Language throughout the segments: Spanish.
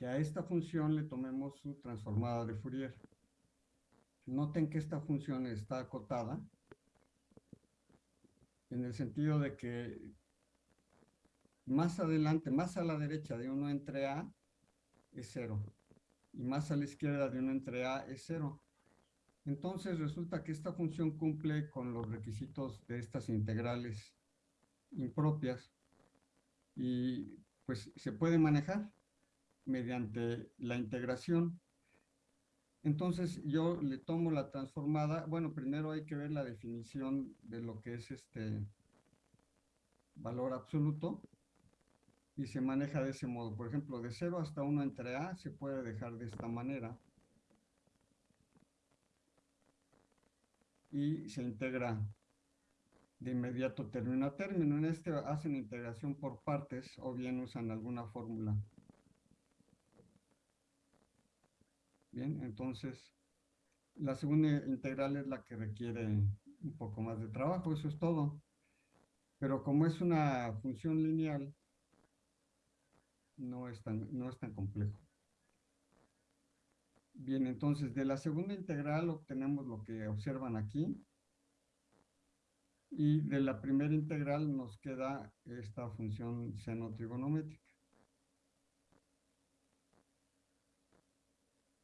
que a esta función le tomemos su transformada de Fourier. Noten que esta función está acotada en el sentido de que más adelante, más a la derecha de 1 entre A es 0 y más a la izquierda de 1 entre A es 0. Entonces resulta que esta función cumple con los requisitos de estas integrales impropias y pues se puede manejar mediante la integración. Entonces yo le tomo la transformada, bueno, primero hay que ver la definición de lo que es este valor absoluto y se maneja de ese modo. Por ejemplo, de 0 hasta 1 entre A se puede dejar de esta manera. Y se integra de inmediato término a término. En este hacen integración por partes o bien usan alguna fórmula. Bien, entonces la segunda integral es la que requiere un poco más de trabajo, eso es todo. Pero como es una función lineal, no es tan, no es tan complejo. Bien, entonces de la segunda integral obtenemos lo que observan aquí. Y de la primera integral nos queda esta función seno trigonométrica.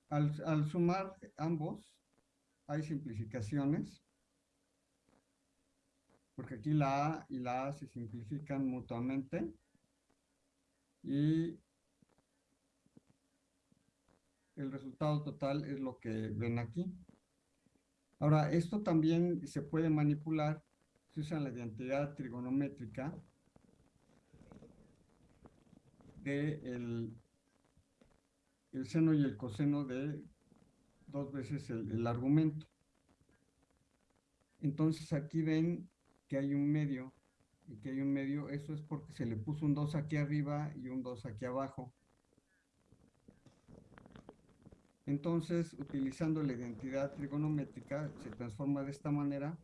Al, sumar ambos, hay simplificaciones, porque aquí la A y la A se simplifican mutuamente y el resultado total es lo que ven aquí. Ahora, esto también se puede manipular, se usa la identidad trigonométrica de el, seno y el coseno de dos veces el, el argumento. Entonces aquí ven que hay un medio y que hay un medio, eso es porque se le puso un 2 aquí arriba y un 2 aquí abajo. Entonces, utilizando la identidad trigonométrica, se transforma de esta manera.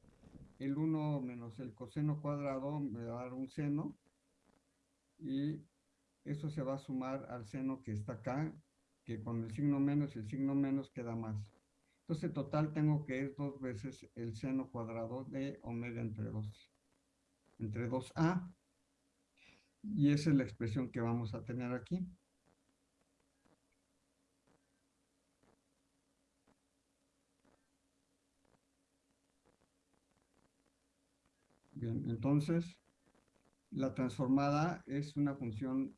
El 1 menos el coseno cuadrado me va a dar un seno. Y eso se va a sumar al seno que está acá, que con el signo menos y el signo menos queda más. Entonces, total tengo que es dos veces el seno cuadrado de omega entre 2 entre 2a. Y esa es la expresión que vamos a tener aquí. Bien, entonces la transformada es una función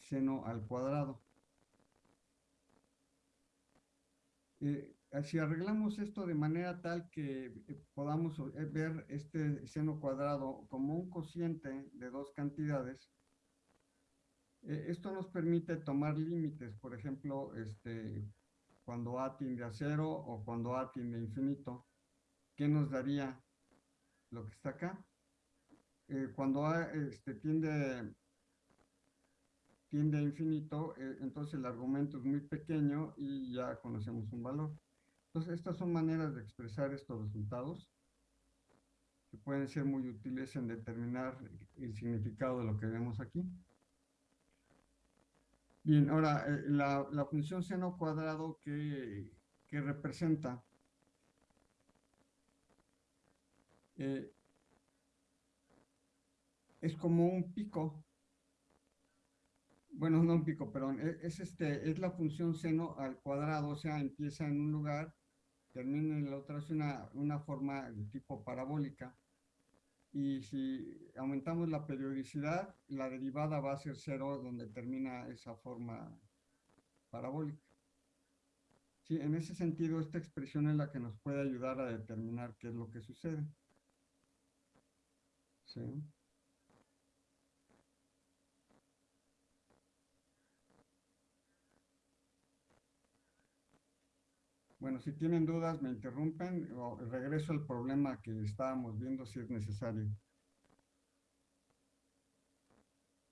seno al cuadrado. Eh, si arreglamos esto de manera tal que eh, podamos eh, ver este seno cuadrado como un cociente de dos cantidades, esto nos permite tomar límites, por ejemplo, este, cuando A tiende a cero o cuando A tiende a infinito, ¿qué nos daría lo que está acá? cuando A este, tiende, tiende a infinito, entonces el argumento es muy pequeño y ya conocemos un valor. Entonces, estas son maneras de expresar estos resultados que pueden ser muy útiles en determinar el significado de lo que vemos aquí. Bien, ahora, eh, la, función seno cuadrado que, representa eh, es como un pico bueno, no un pico, perdón, es, es, este, es la función seno al cuadrado, o sea, empieza en un lugar termina en la otra es una, una forma de tipo parabólica. Y si aumentamos la periodicidad, la derivada va a ser cero donde termina esa forma parabólica. Sí, en ese sentido, esta expresión es la que nos puede ayudar a determinar qué es lo que sucede. ¿Sí? Bueno, si tienen dudas, me interrumpen o regreso al problema que estábamos viendo si es necesario.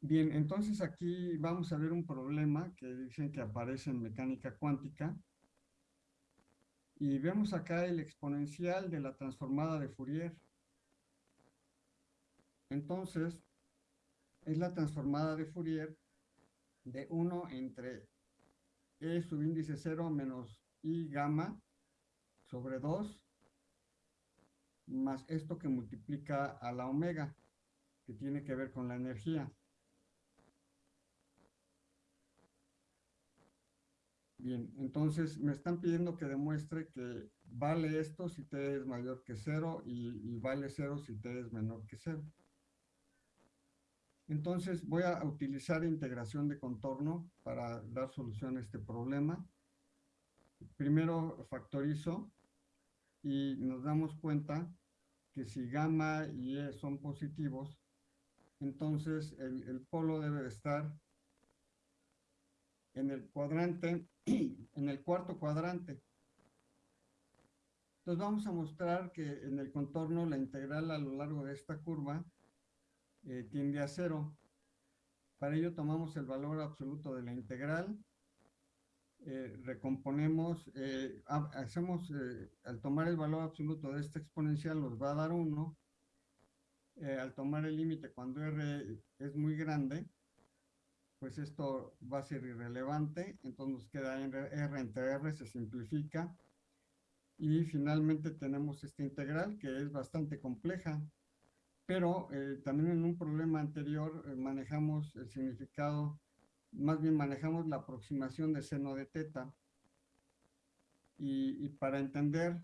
Bien, entonces aquí vamos a ver un problema que dicen que aparece en mecánica cuántica. Y vemos acá el exponencial de la transformada de Fourier. Entonces, es la transformada de Fourier de 1 entre E subíndice 0 menos I gamma sobre 2 más esto que multiplica a la omega, que tiene que ver con la energía. Bien, entonces me están pidiendo que demuestre que vale esto si t es mayor que 0 y, vale 0 si t es menor que 0. Entonces voy a utilizar integración de contorno para dar solución a este problema. Primero factorizo y nos damos cuenta que si gamma y E son positivos, entonces el, polo debe estar en el cuadrante, en el cuarto cuadrante. Entonces vamos a mostrar que en el contorno la integral a lo largo de esta curva eh, tiende a cero. Para ello tomamos el valor absoluto de la integral, eh, recomponemos, eh, hacemos, al tomar el valor absoluto de esta exponencial nos va a dar 1, al tomar el límite cuando r es muy grande, pues esto va a ser irrelevante, entonces nos queda R, entre R, se simplifica, y finalmente tenemos esta integral que es bastante compleja, pero eh, también en un problema anterior eh, manejamos el significado, más bien manejamos la aproximación de seno de teta, y, para entender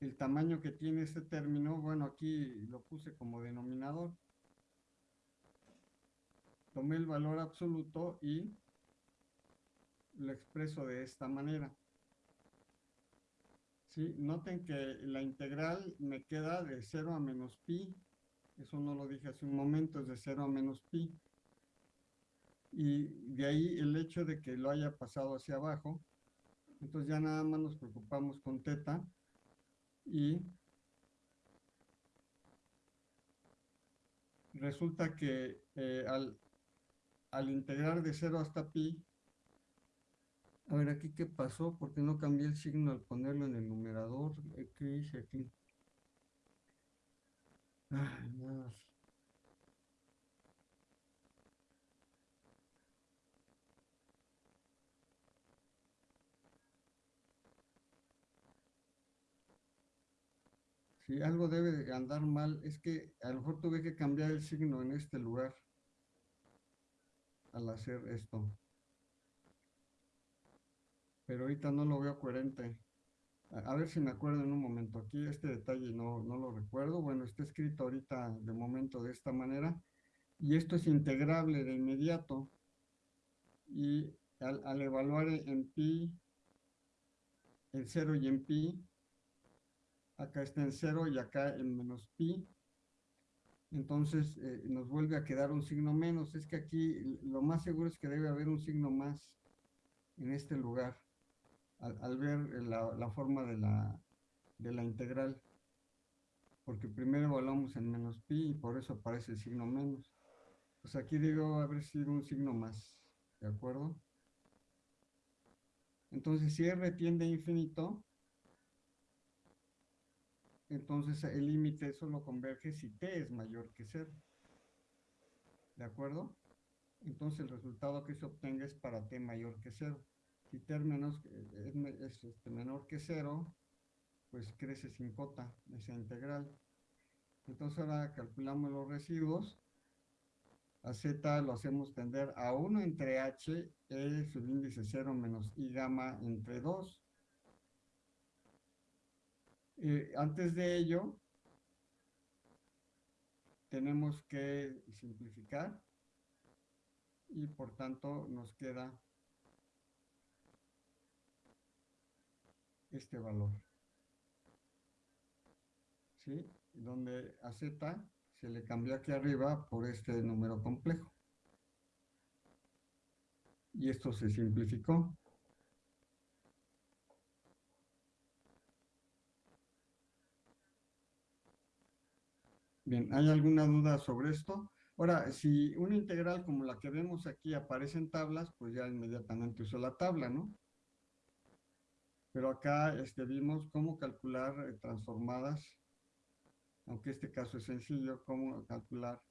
el tamaño que tiene este término, bueno, aquí lo puse como denominador, tomé el valor absoluto y lo expreso de esta manera. ¿Sí? Noten que la integral me queda de 0 a menos pi. Eso no lo dije hace un momento, es de 0 a menos pi. Y de ahí el hecho de que lo haya pasado hacia abajo. Entonces ya nada más nos preocupamos con teta. Y resulta que eh, al al integrar de 0 hasta pi, a ver aquí qué pasó, porque no cambié el signo al ponerlo en el numerador, eh, ¿qué hice aquí? Ay. Si algo debe de andar mal, es que a lo mejor tuve que cambiar el signo en este lugar al hacer esto. Pero ahorita no lo veo coherente. A, ver si me acuerdo en un momento. Aquí este detalle no, no lo recuerdo. Bueno, está escrito ahorita de momento de esta manera. Y esto es integrable de inmediato. Y al, al evaluar en pi, en 0 y en pi, acá está en 0 y acá en menos pi, entonces eh, nos vuelve a quedar un signo menos. Es que aquí lo más seguro es que debe haber un signo más en este lugar, al, ver la, forma de la, de la integral. Porque primero evaluamos en menos pi y por eso aparece el signo menos. Pues aquí debe haber sido un signo más, ¿de acuerdo? Entonces, si R tiende a infinito, entonces el límite solo converge si t es mayor que 0. ¿De acuerdo? Entonces el resultado que se obtenga es para t mayor que 0. Si t menos, es, este, menor que 0, pues crece sin cota esa integral. Entonces ahora calculamos los residuos. A z lo hacemos tender a 1 entre h, e subíndice 0 menos i gamma entre 2 eh, antes de ello, tenemos que simplificar y por tanto nos queda este valor. ¿Sí? Donde a z se le cambió aquí arriba por este número complejo. Y esto se simplificó. Bien, ¿hay alguna duda sobre esto? Ahora, si una integral como la que vemos aquí aparece en tablas, pues ya inmediatamente uso la tabla, ¿no? Pero acá este, vimos cómo calcular eh, transformadas, aunque este caso es sencillo, cómo calcular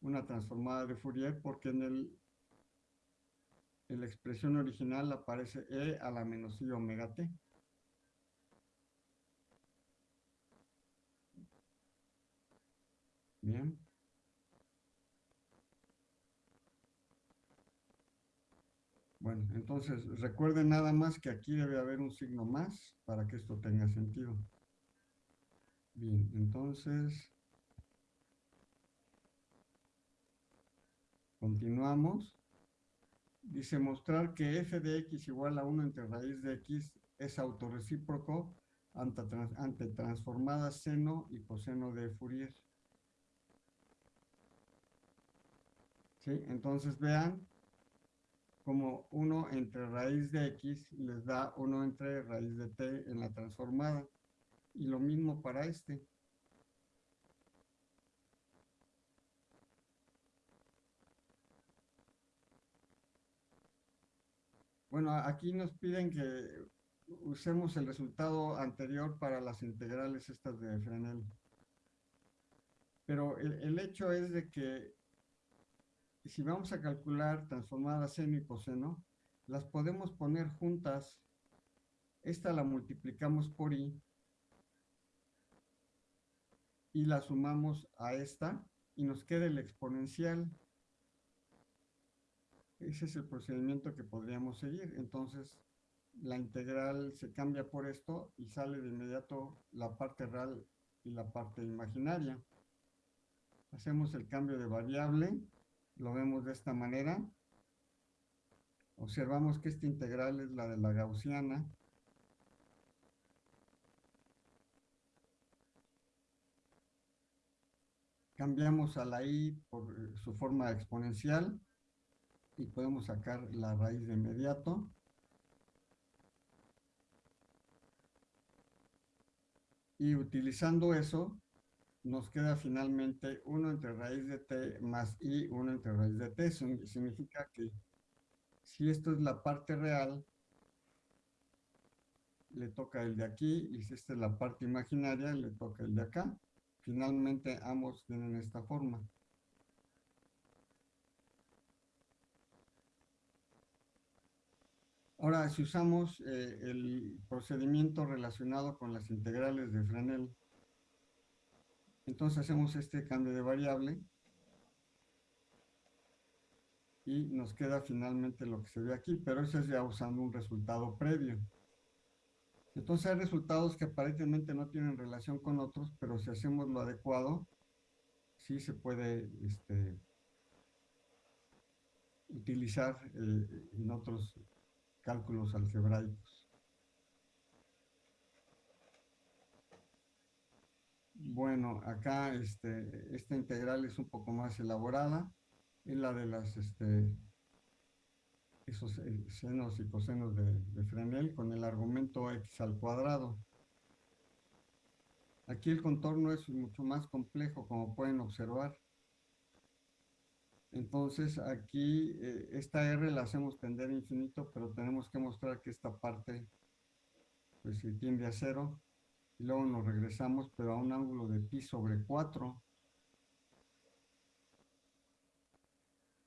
una transformada de Fourier, porque en el, en la expresión original aparece e a la menos i omega t. Bien. Bueno, entonces recuerden nada más que aquí debe haber un signo más para que esto tenga sentido. Bien, entonces continuamos. Dice mostrar que f de x igual a 1 entre raíz de x es autorrecíproco ante, ante transformadas seno y coseno de Fourier. Entonces vean como 1 entre raíz de x les da 1 entre raíz de t en la transformada. Y lo mismo para este. Bueno, aquí nos piden que usemos el resultado anterior para las integrales estas de Fresnel. Pero el, el hecho es de que si vamos a calcular transformadas seno y coseno, las podemos poner juntas. Esta la multiplicamos por i y la sumamos a esta y nos queda el exponencial. Ese es el procedimiento que podríamos seguir. Entonces, la integral se cambia por esto y sale de inmediato la parte real y la parte imaginaria. Hacemos el cambio de variable lo vemos de esta manera. Observamos que esta integral es la de la gaussiana. Cambiamos a la i por eh, su forma exponencial y podemos sacar la raíz de inmediato. Y utilizando eso, nos queda finalmente 1 entre raíz de t más i, 1 entre raíz de t. Significa que si esto es la parte real, le toca el de aquí, y si esta es la parte imaginaria, le toca el de acá. Finalmente ambos tienen esta forma. Ahora, si usamos eh, el procedimiento relacionado con las integrales de Fresnel, entonces hacemos este cambio de variable y nos queda finalmente lo que se ve aquí, pero eso es ya usando un resultado previo. Entonces hay resultados que aparentemente no tienen relación con otros, pero si hacemos lo adecuado, sí se puede este, utilizar eh, en otros cálculos algebraicos. Bueno, acá este, esta integral es un poco más elaborada. Es la de las, este, esos eh, senos y cosenos de, Fresnel con el argumento x al cuadrado. Aquí el contorno es mucho más complejo, como pueden observar. Entonces aquí eh, esta R la hacemos tender infinito, pero tenemos que mostrar que esta parte pues tiende a cero y luego nos regresamos, pero a un ángulo de pi sobre 4.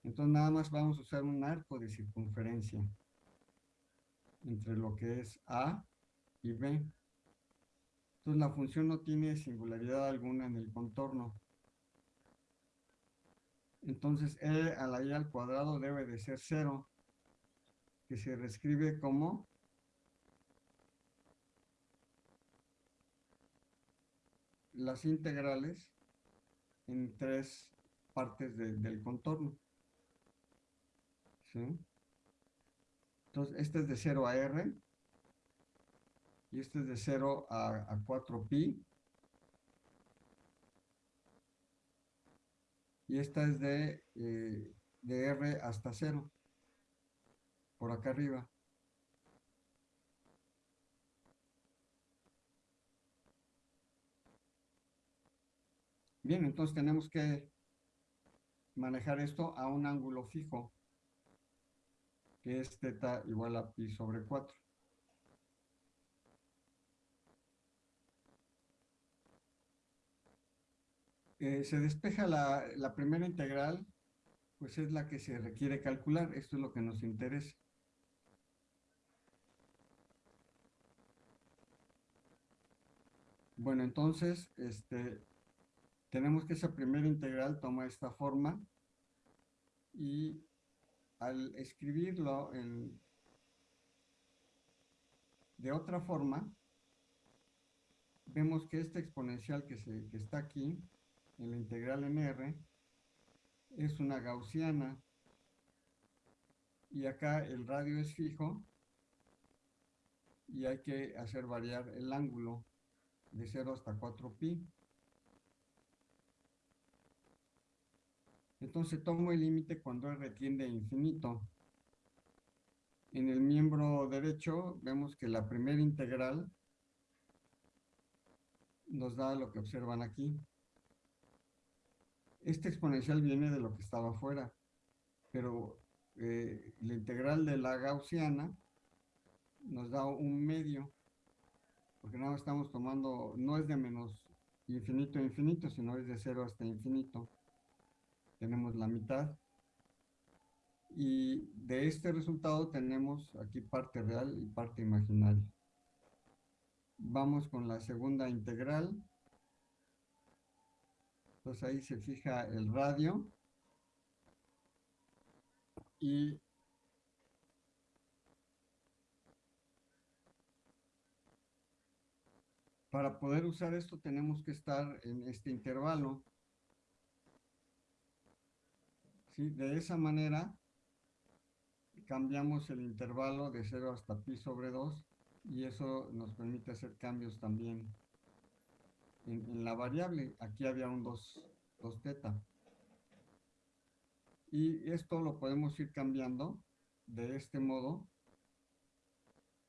Entonces nada más vamos a usar un arco de circunferencia entre lo que es A y B. Entonces la función no tiene singularidad alguna en el contorno. Entonces E a la I al cuadrado debe de ser 0, que se reescribe como las integrales en tres partes del contorno. ¿Sí? Entonces, este es de 0 a R. Y este es de 0 a, 4pi. Y esta es de, eh, de R hasta 0. Por acá arriba. Bien, entonces tenemos que manejar esto a un ángulo fijo, que es teta igual a pi sobre 4. Eh, se despeja la, primera integral pues es la que se requiere calcular. Esto es lo que nos interesa. Bueno, entonces, este, tenemos que esa primera integral toma esta forma y al escribirlo de otra forma, vemos que esta exponencial que, se, que está aquí, en la integral en R, es una gaussiana. Y acá el radio es fijo y hay que hacer variar el ángulo de 0 hasta 4pi. Entonces tomo el límite cuando R tiende a infinito. En el miembro derecho vemos que la primera integral nos da lo que observan aquí. Este exponencial viene de lo que estaba afuera, pero eh, la integral de la gaussiana nos da un medio, porque nada estamos tomando, no es de menos infinito a infinito, sino es de cero hasta infinito. Tenemos la mitad. Y de este resultado tenemos aquí parte real y parte imaginaria. Vamos con la segunda integral. Entonces ahí se fija el radio. Y para poder usar esto tenemos que estar en este intervalo. De esa manera cambiamos el intervalo de 0 hasta pi sobre 2 y eso nos permite hacer cambios también en, la variable. Aquí había un 2, 2 teta. Y esto lo podemos ir cambiando de este modo.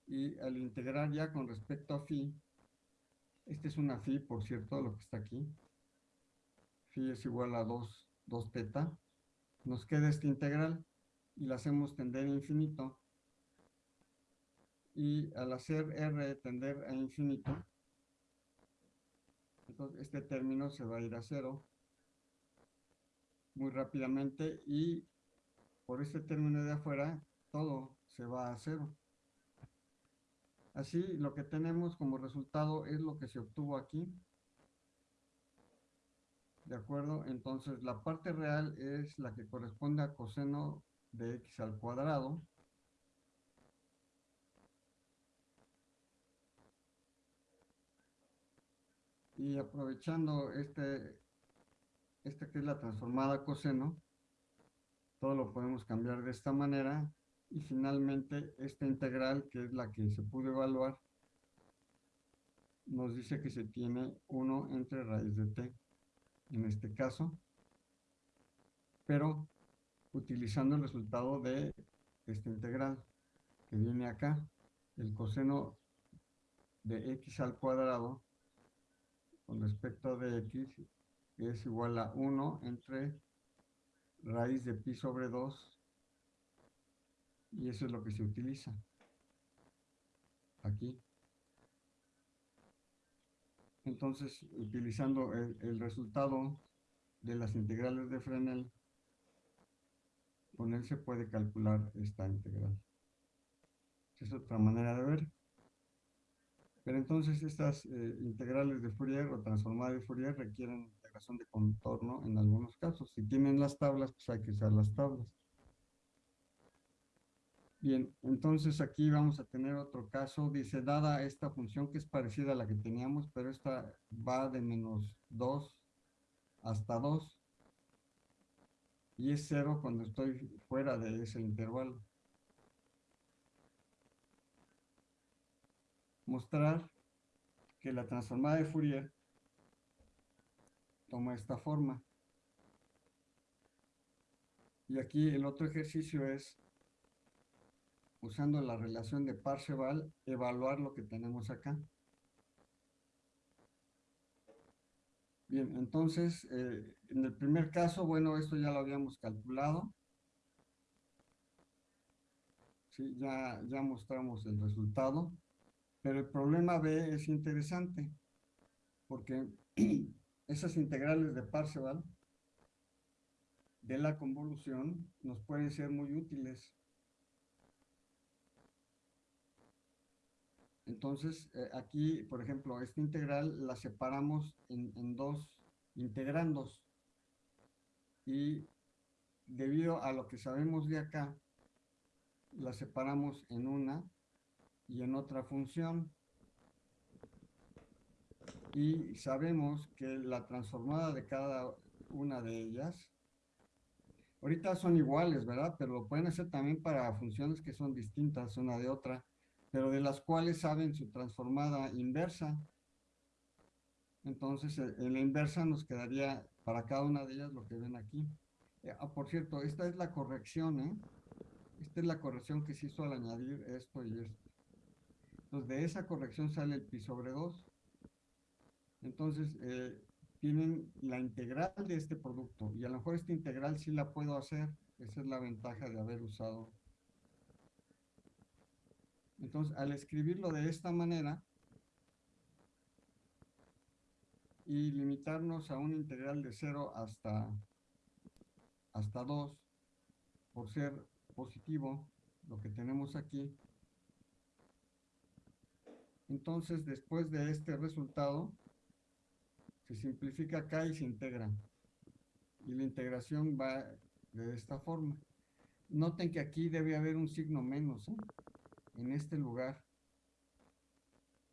Y al integrar ya con respecto a phi, este es una phi, por cierto, lo que está aquí. Phi es igual a 2, 2 teta. Nos queda este integral y la hacemos tender a infinito y al hacer R tender a infinito, entonces este término se va a ir a cero muy rápidamente y por este término de afuera todo se va a cero. Así lo que tenemos como resultado es lo que se obtuvo aquí. ¿De acuerdo? Entonces la parte real es la que corresponde a coseno de x al cuadrado Y aprovechando este, este que es la transformada coseno, todo lo podemos cambiar de esta manera. Y finalmente esta integral, que es la que se pudo evaluar, nos dice que se tiene 1 entre raíz de t, en este caso. Pero utilizando el resultado de esta integral, que viene acá, el coseno de x al cuadrado con respecto de x es igual a 1 entre raíz de pi sobre 2 y eso es lo que se utiliza aquí. Entonces, utilizando el, resultado de las integrales de Fresnel, con él se puede calcular esta integral. Es otra manera de ver. Pero entonces estas eh, integrales de Fourier o transformadas de Fourier requieren integración de contorno en algunos casos. Si tienen las tablas, pues hay que usar las tablas. Bien, entonces aquí vamos a tener otro caso. Dice, dada esta función que es parecida a la que teníamos, pero esta va de menos 2 hasta 2. Y es 0 cuando estoy fuera de ese intervalo. mostrar que la transformada de Fourier toma esta forma. Y aquí el otro ejercicio es, usando la relación de Parseval, evaluar lo que tenemos acá. Bien, entonces, eh, en el primer caso, bueno, esto ya lo habíamos calculado. Sí, ya, ya mostramos el resultado. Pero el problema B es interesante, porque esas integrales de Parseval de la convolución nos pueden ser muy útiles. Entonces, eh, aquí, por ejemplo, esta integral la separamos en, en dos integrandos. Y debido a lo que sabemos de acá, la separamos en una y en otra función. Y sabemos que la transformada de cada una de ellas, ahorita son iguales, ¿verdad? Pero lo pueden hacer también para funciones que son distintas una de otra, pero de las cuales saben su transformada inversa. Entonces, eh, en la inversa nos quedaría para cada una de ellas lo que ven aquí. Eh, ah, por cierto, esta es la corrección, ¿eh? Esta es la corrección que se hizo al añadir esto y esto. Entonces, de esa corrección sale el pi sobre 2. Entonces, eh, tienen la integral de este producto. Y a lo mejor esta integral sí la puedo hacer. Esa es la ventaja de haber usado. Entonces, al escribirlo de esta manera, y limitarnos a una integral de 0 hasta, hasta 2 por ser positivo, lo que tenemos aquí. Entonces, después de este resultado, se simplifica acá y se integra. Y la integración va de esta forma. Noten que aquí debe haber un signo menos, ¿eh? En este lugar.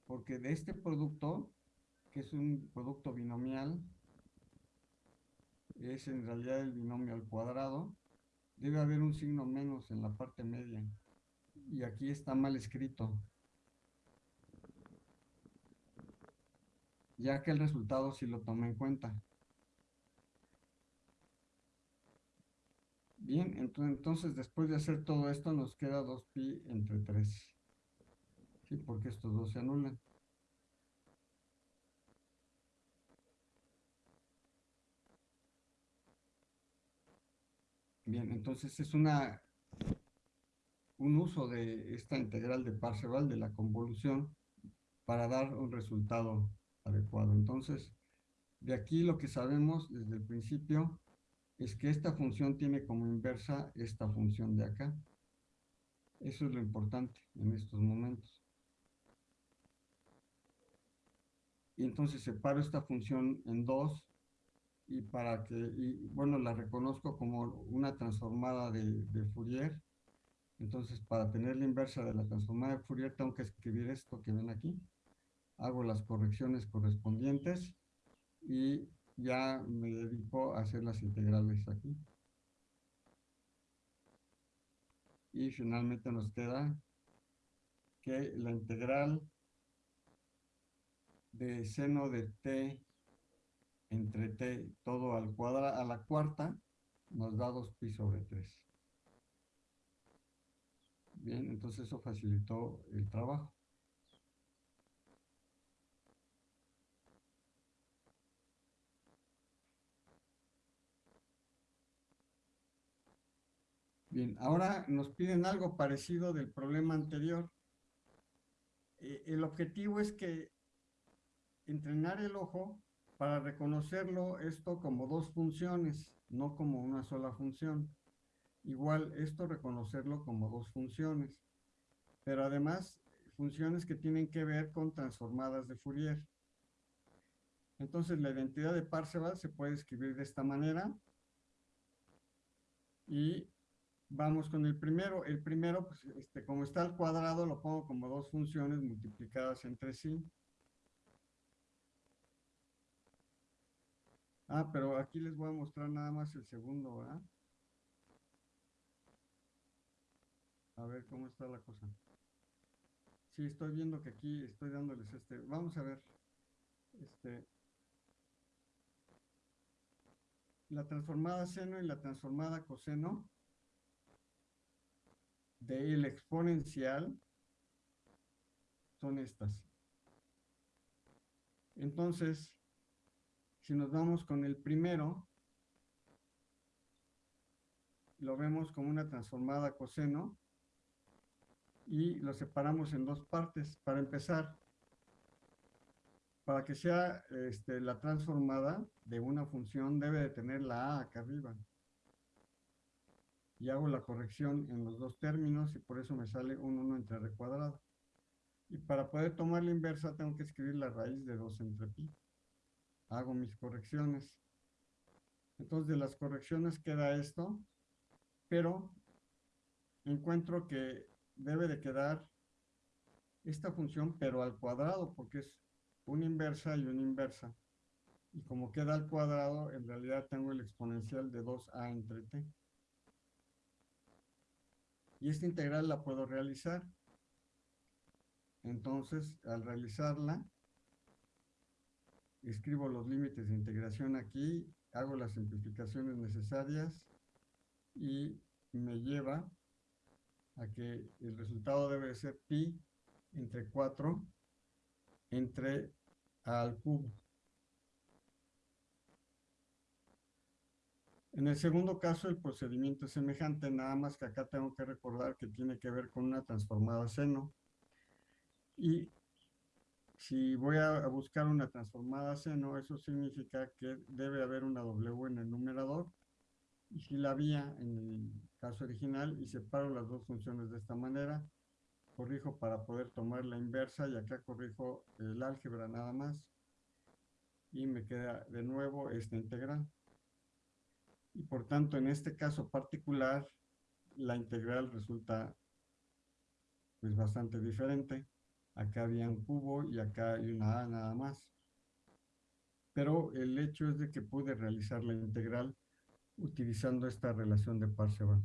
Porque de este producto que es un producto binomial, es en realidad el binomio al cuadrado, debe haber un signo menos en la parte media. Y aquí está mal escrito. Ya que el resultado sí lo toma en cuenta. Bien, entonces después de hacer todo esto nos queda 2pi entre 3. Sí, porque estos dos se anulan. Bien, entonces es una un uso de esta integral de Parseval de la convolución para dar un resultado adecuado. Entonces, de aquí lo que sabemos desde el principio es que esta función tiene como inversa esta función de acá. Eso es lo importante en estos momentos. Y entonces separo esta función en dos y para que, y, bueno, la reconozco como una transformada de, de, Fourier. Entonces, para tener la inversa de la transformada de Fourier, tengo que escribir esto que ven aquí. Hago las correcciones correspondientes y ya me dedico a hacer las integrales aquí. Y finalmente nos queda que la integral de seno de t entre t todo al cuadrado a la cuarta nos da 2pi sobre 3. Bien, entonces eso facilitó el trabajo. Bien, ahora nos piden algo parecido del problema anterior. Eh, el objetivo es que entrenar el ojo para reconocerlo esto como dos funciones, no como una sola función. Igual esto reconocerlo como dos funciones, pero además funciones que tienen que ver con transformadas de Fourier. Entonces la identidad de Parseval se puede escribir de esta manera. Y vamos con el primero. El primero, pues, este, como está al cuadrado, lo pongo como dos funciones multiplicadas entre sí. Ah, pero aquí les voy a mostrar nada más el segundo, ¿verdad? A ver cómo está la cosa. Sí, estoy viendo que aquí estoy dándoles este. Vamos a ver. Este. La transformada seno y la transformada coseno del exponencial son estas. Entonces, si nos vamos con el primero, lo vemos como una transformada coseno y lo separamos en dos partes. Para empezar, para que sea este, la transformada de una función debe de tener la a acá arriba. Y hago la corrección en los dos términos y por eso me sale un 1 entre r cuadrado. Y para poder tomar la inversa tengo que escribir la raíz de 2 entre pi. Hago mis correcciones. Entonces de las correcciones queda esto, pero encuentro que debe de quedar esta función, pero al cuadrado, porque es una inversa y una inversa. Y como queda al cuadrado, en realidad tengo el exponencial de 2a entre t. Y esta integral la puedo realizar. Entonces, al realizarla, escribo los límites de integración aquí, hago las simplificaciones necesarias y me lleva a que el resultado debe ser pi entre 4 entre a al cubo. En el segundo caso, el procedimiento es semejante, nada más que acá tengo que recordar que tiene que ver con una transformada seno. Y si voy a buscar una transformada seno, eso significa que debe haber una W en el numerador. Y si la había en el caso original, y separo las dos funciones de esta manera, corrijo para poder tomar la inversa, y acá corrijo el álgebra nada más, y me queda de nuevo esta integral y por tanto en este caso particular la integral resulta pues bastante diferente. Acá había un cubo y acá hay una A nada más. Pero el hecho es de que pude realizar la integral utilizando esta relación de Parseval.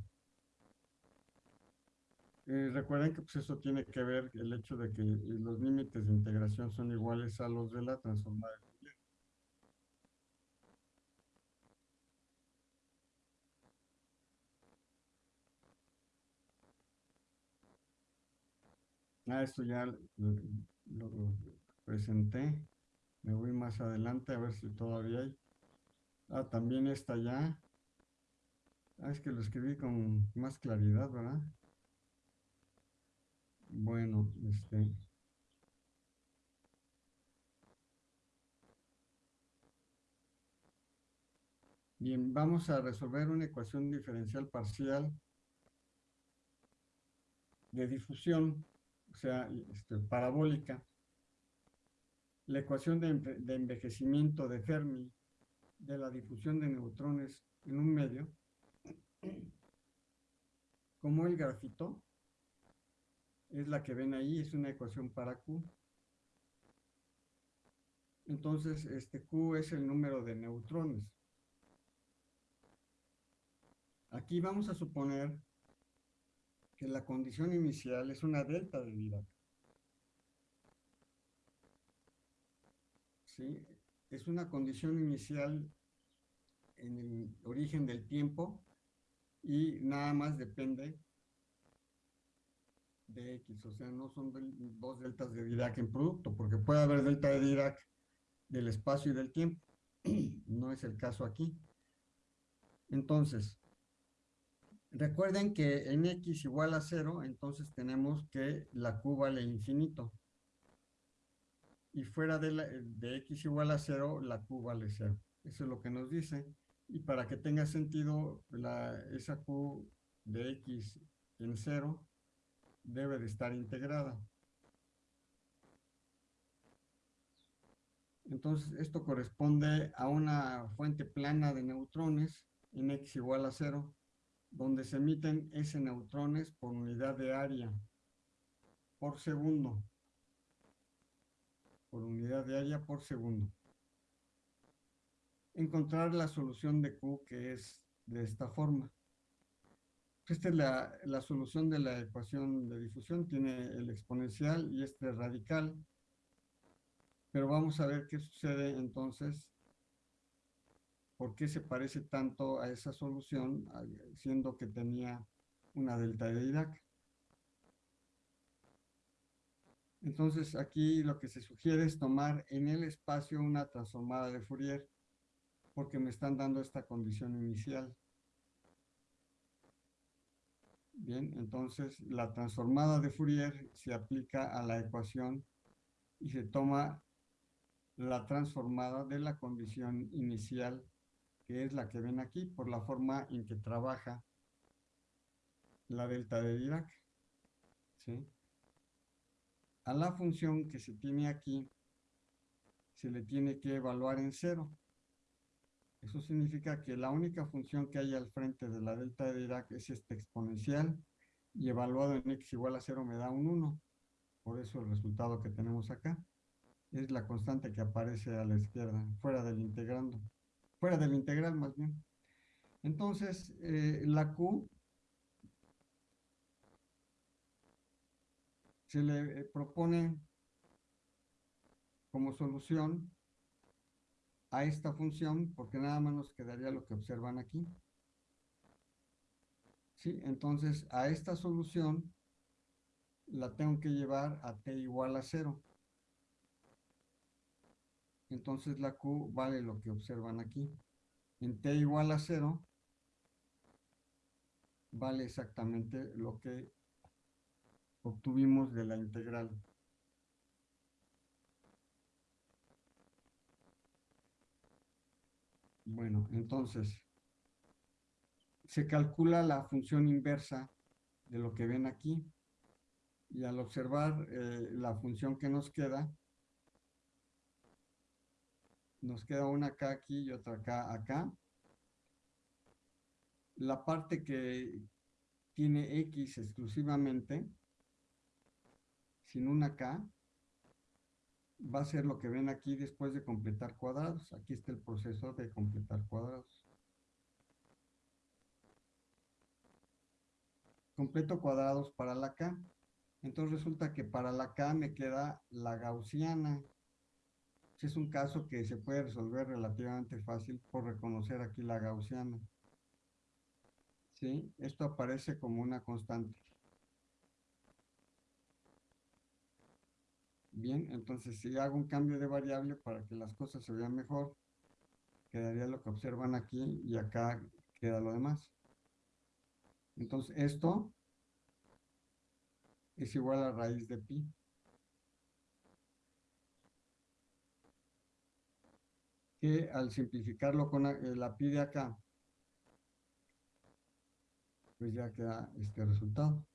Eh, recuerden que pues eso tiene que ver el hecho de que los límites de integración son iguales a los de la transformada Ah, esto ya lo, presenté. Me voy más adelante a ver si todavía hay. Ah, también está ya. Ah, es que lo escribí con más claridad, ¿verdad? Bueno, este... Bien, vamos a resolver una ecuación diferencial parcial de difusión o sea, este, parabólica, la ecuación de, de envejecimiento de Fermi de la difusión de neutrones en un medio, como el grafito, es la que ven ahí, es una ecuación para Q. Entonces, este Q es el número de neutrones. Aquí vamos a suponer la condición inicial es una delta de Dirac. ¿Sí? Es una condición inicial en el origen del tiempo y nada más depende de X, o sea, no son dos deltas de Dirac en producto, porque puede haber delta de Dirac del espacio y del tiempo. no es el caso aquí. Entonces, Recuerden que en x igual a 0, entonces tenemos que la q vale infinito. Y fuera de, de x igual a 0, la q vale 0. Eso es lo que nos dice. Y para que tenga sentido, la, esa q de x en 0 debe de estar integrada. Entonces, esto corresponde a una fuente plana de neutrones en x igual a 0 donde se emiten S neutrones por unidad de área por segundo. Por unidad de área por segundo. Encontrar la solución de Q que es de esta forma. Esta es la, la solución de la ecuación de difusión. Tiene el exponencial y este radical. Pero vamos a ver qué sucede entonces ¿Por qué se parece tanto a esa solución, siendo que tenía una delta de Dirac? Entonces aquí lo que se sugiere es tomar en el espacio una transformada de Fourier, porque me están dando esta condición inicial. Bien, entonces la transformada de Fourier se aplica a la ecuación y se toma la transformada de la condición inicial que es la que ven aquí, por la forma en que trabaja la delta de Dirac. ¿sí? A la función que se tiene aquí se le tiene que evaluar en cero. Eso significa que la única función que hay al frente de la delta de Dirac es este exponencial y evaluado en x igual a cero me da un 1. Por eso el resultado que tenemos acá es la constante que aparece a la izquierda, fuera del integrando, fuera del integral más bien. Entonces, eh, la Q se le eh, propone como solución a esta función, porque nada más nos quedaría lo que observan aquí. ¿Sí? Entonces, a esta solución la tengo que llevar a t igual a cero. Entonces la Q vale lo que observan aquí. En t igual a cero, vale exactamente lo que obtuvimos de la integral. Bueno, entonces, se calcula la función inversa de lo que ven aquí. Y al observar eh, la función que nos queda, nos queda una acá aquí y otra acá acá. La parte que tiene X exclusivamente, sin una K, va a ser lo que ven aquí después de completar cuadrados. Aquí está el proceso de completar cuadrados. Completo cuadrados para la K. Entonces resulta que para la K me queda la gaussiana. Es un caso que se puede resolver relativamente fácil por reconocer aquí la gaussiana. ¿Sí? Esto aparece como una constante. Bien, entonces si hago un cambio de variable para que las cosas se vean mejor, quedaría lo que observan aquí y acá queda lo demás. Entonces esto es igual a raíz de pi. Que al simplificarlo con la, eh, pi de acá, pues ya queda este resultado.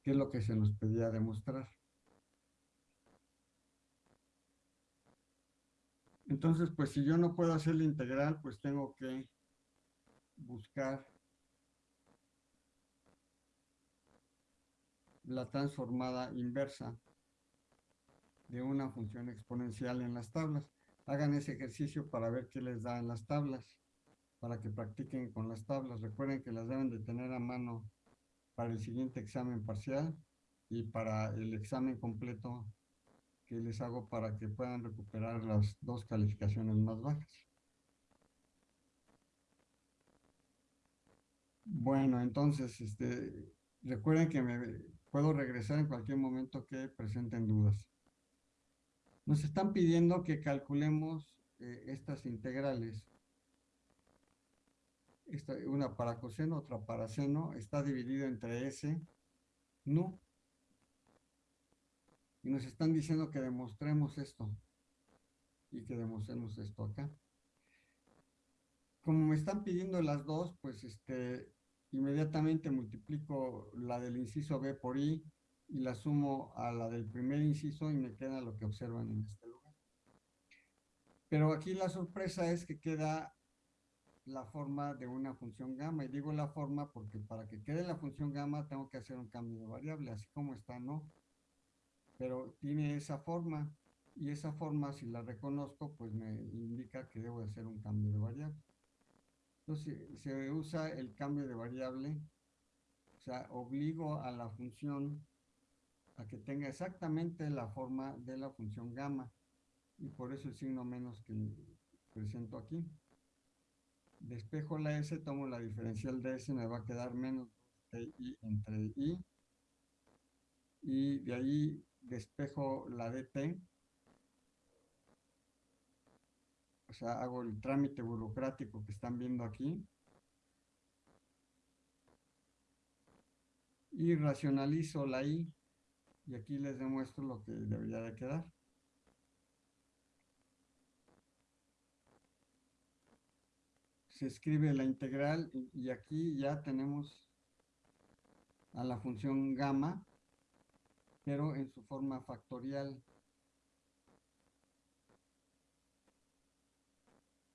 Que es lo que se nos pedía demostrar. Entonces, pues si yo no puedo hacer la integral, pues tengo que buscar la transformada inversa de una función exponencial en las tablas. Hagan ese ejercicio para ver qué les da en las tablas, para que practiquen con las tablas. Recuerden que las deben de tener a mano para el siguiente examen parcial y para el examen completo que les hago para que puedan recuperar las dos calificaciones más bajas. Bueno, entonces, este, recuerden que me puedo regresar en cualquier momento que presenten dudas. Nos están pidiendo que calculemos eh, estas integrales. Esta, una para coseno, otra para seno. Está dividido entre S, no y nos están diciendo que demostremos esto. Y que demostremos esto acá. Como me están pidiendo las dos, pues este, inmediatamente multiplico la del inciso B por I y la sumo a la del primer inciso y me queda lo que observan en este lugar. Pero aquí la sorpresa es que queda la forma de una función gamma. Y digo la forma porque para que quede la función gamma tengo que hacer un cambio de variable, así como está, ¿no? pero tiene esa forma y esa forma si la reconozco pues me indica que debo hacer un cambio de variable. Entonces se usa el cambio de variable, o sea, obligo a la función a que tenga exactamente la forma de la función gamma. Y por eso el signo menos que presento aquí. Despejo la s, tomo la diferencial de s, me va a quedar menos i entre i. Y de ahí despejo la DT, o sea, hago el trámite burocrático que están viendo aquí, y racionalizo la I, y aquí les demuestro lo que debería de quedar. Se escribe la integral y aquí ya tenemos a la función gamma, pero en su forma factorial.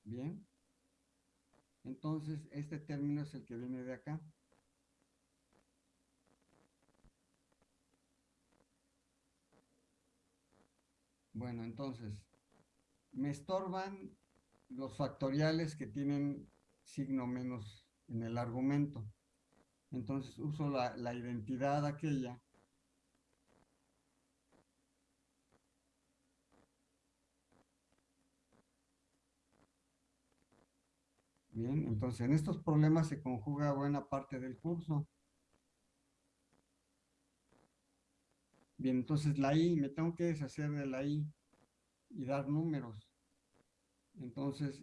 Bien. Entonces, este término es el que viene de acá. Bueno, entonces, me estorban los factoriales que tienen signo menos en el argumento. Entonces uso la, la identidad aquella Bien, entonces en estos problemas se conjuga buena parte del curso. Bien, entonces la i, me tengo que deshacer de la i y dar números. Entonces,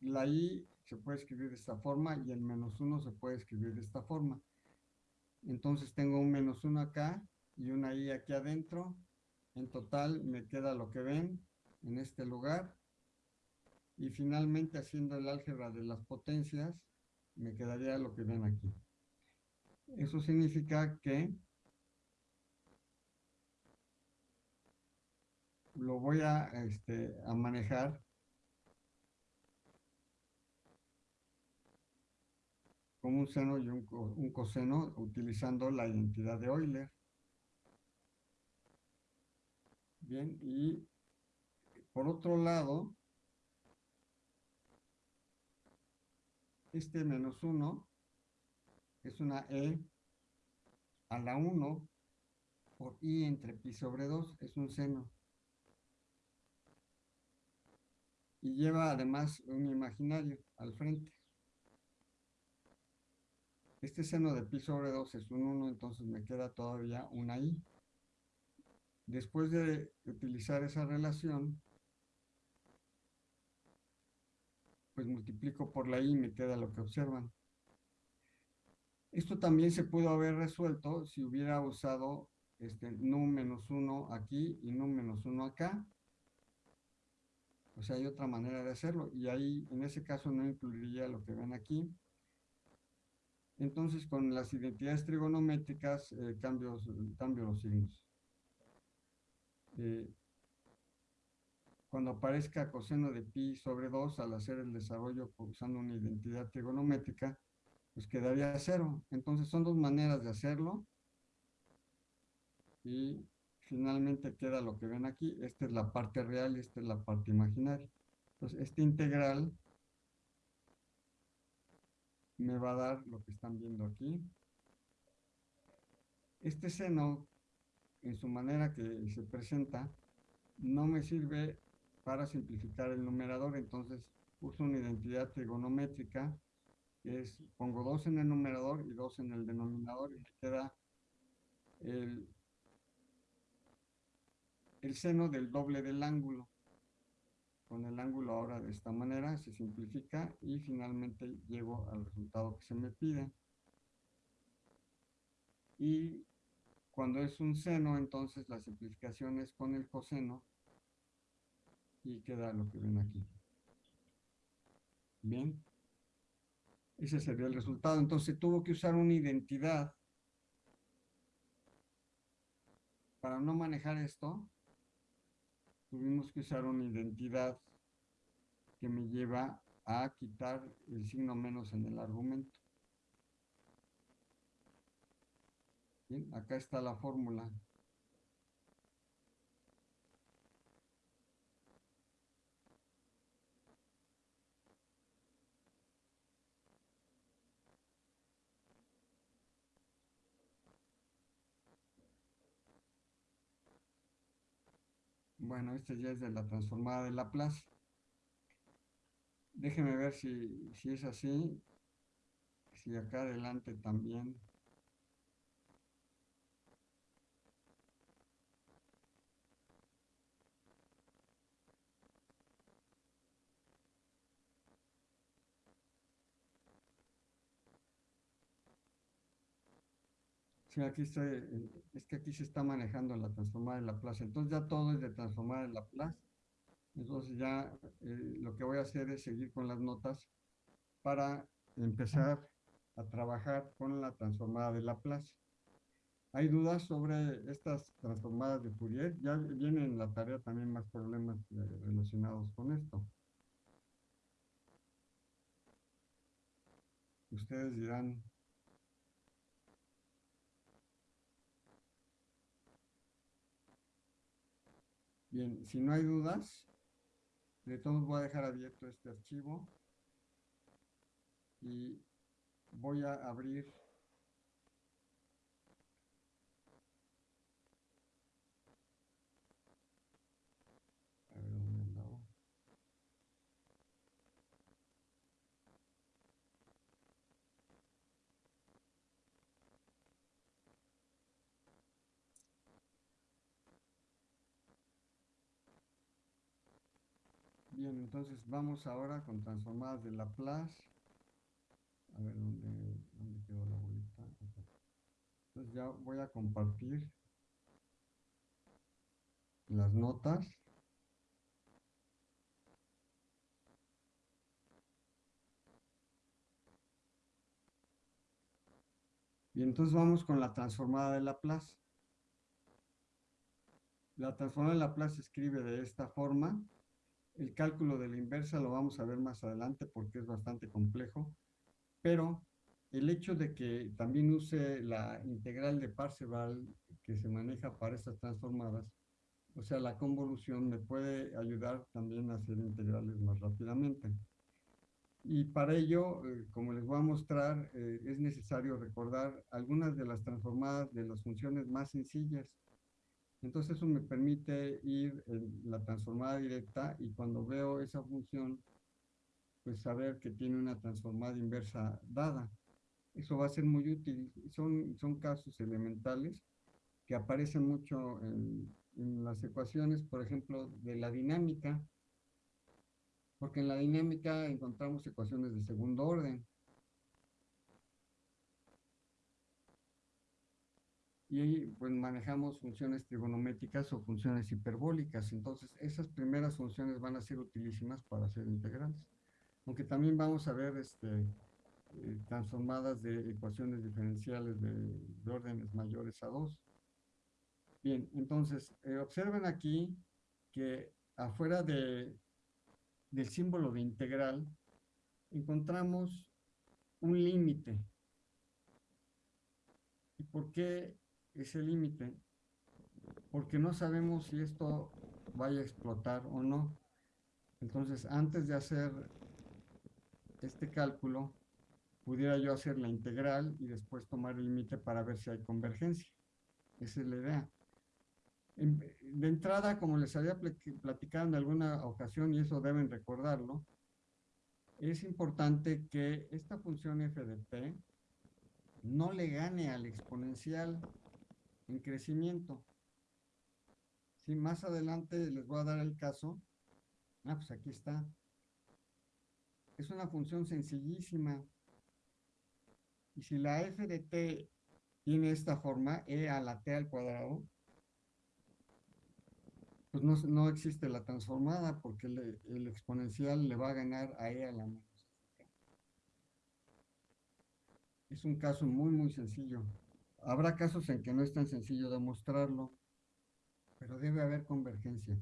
la i se puede escribir de esta forma y el menos 1 se puede escribir de esta forma. Entonces tengo un menos 1 acá y una i aquí adentro. En total me queda lo que ven en este lugar. Y finalmente haciendo el álgebra de las potencias, me quedaría lo que ven aquí. Eso significa que lo voy a, este, a manejar como un seno y un, un, coseno utilizando la identidad de Euler. Bien, y por otro lado, este menos 1 es una E a la 1 por I entre pi sobre 2, es un seno. Y lleva además un imaginario al frente. Este seno de pi sobre 2 es un 1, entonces me queda todavía una i. Después de utilizar esa relación, pues multiplico por la i y me queda lo que observan. Esto también se pudo haber resuelto si hubiera usado este nu menos 1 aquí y nu menos 1 acá, o sea, hay otra manera de hacerlo. Y ahí, en ese caso, no incluiría lo que ven aquí. Entonces, con las identidades trigonométricas, eh, cambio, los signos. Eh, cuando aparezca coseno de pi sobre 2, al hacer el desarrollo usando una identidad trigonométrica, pues quedaría cero. Entonces, son dos maneras de hacerlo. Y finalmente queda lo que ven aquí. Esta es la parte real y esta es la parte imaginaria. Entonces, este integral me va a dar lo que están viendo aquí. Este seno, en su manera que se presenta, no me sirve para simplificar el numerador, entonces uso una identidad trigonométrica, es, pongo 2 en el numerador y 2 en el denominador, y me queda el el seno del doble del ángulo. Con el ángulo ahora de esta manera se simplifica y finalmente llego al resultado que se me pide. Y cuando es un seno, entonces la simplificación es con el coseno y queda lo que ven aquí. Bien. Ese sería el resultado. Entonces tuvo que usar una identidad para no manejar esto tuvimos que usar una identidad que me lleva a quitar el signo menos en el argumento. Bien, acá está la fórmula. Bueno, este ya es de la transformada de Laplace. Déjeme ver si, si es así. Si acá adelante también. Sí, aquí estoy, eh, es que aquí se está manejando la transformada de Laplace. Entonces ya todo es de transformada de Laplace. Entonces ya eh, lo que voy a hacer es seguir con las notas para empezar a trabajar con la transformada de Laplace. ¿Hay dudas sobre estas transformadas de Fourier? Ya vienen en la tarea también más problemas eh, relacionados con esto. Ustedes dirán, Bien, si no hay dudas, de todos voy a dejar abierto este archivo y voy a abrir Bien, entonces vamos ahora con transformadas de Laplace. A ver dónde, dónde quedó la bolita. Entonces ya voy a compartir las notas. Y entonces vamos con la transformada de Laplace. La transformada de Laplace se escribe de esta forma. El cálculo de la inversa lo vamos a ver más adelante porque es bastante complejo, pero el hecho de que también use la integral de Parseval que se maneja para estas transformadas, o sea, la convolución me puede ayudar también a hacer integrales más rápidamente. Y para ello, eh, como les voy a mostrar, eh, es necesario recordar algunas de las transformadas de las funciones más sencillas entonces eso me permite ir en la transformada directa y cuando veo esa función, pues saber que tiene una transformada inversa dada. Eso va a ser muy útil. Son, son casos elementales que aparecen mucho en, en las ecuaciones, por ejemplo, de la dinámica, porque en la dinámica encontramos ecuaciones de segundo orden. Y pues manejamos funciones trigonométricas o funciones hiperbólicas. Entonces, esas primeras funciones van a ser utilísimas para hacer integrales. Aunque también vamos a ver este, eh, transformadas de ecuaciones diferenciales de, órdenes mayores a 2. Bien, entonces, eh, observen aquí que afuera de, del símbolo de integral encontramos un límite. ¿Y por qué ese límite, porque no sabemos si esto vaya a explotar o no. Entonces, antes de hacer este cálculo, pudiera yo hacer la integral y después tomar el límite para ver si hay convergencia. Esa es la idea. De entrada, como les había platicado en alguna ocasión, y eso deben recordarlo, es importante que esta función f de t no le gane al exponencial en crecimiento. Si más adelante les voy a dar el caso. Ah, pues aquí está. Es una función sencillísima. Y si la f de t tiene esta forma, e a la t al cuadrado, pues no, no existe la transformada porque el exponencial le va a ganar a e a la menos. Es un caso muy, muy sencillo. Habrá casos en que no es tan sencillo demostrarlo, pero debe haber convergencia.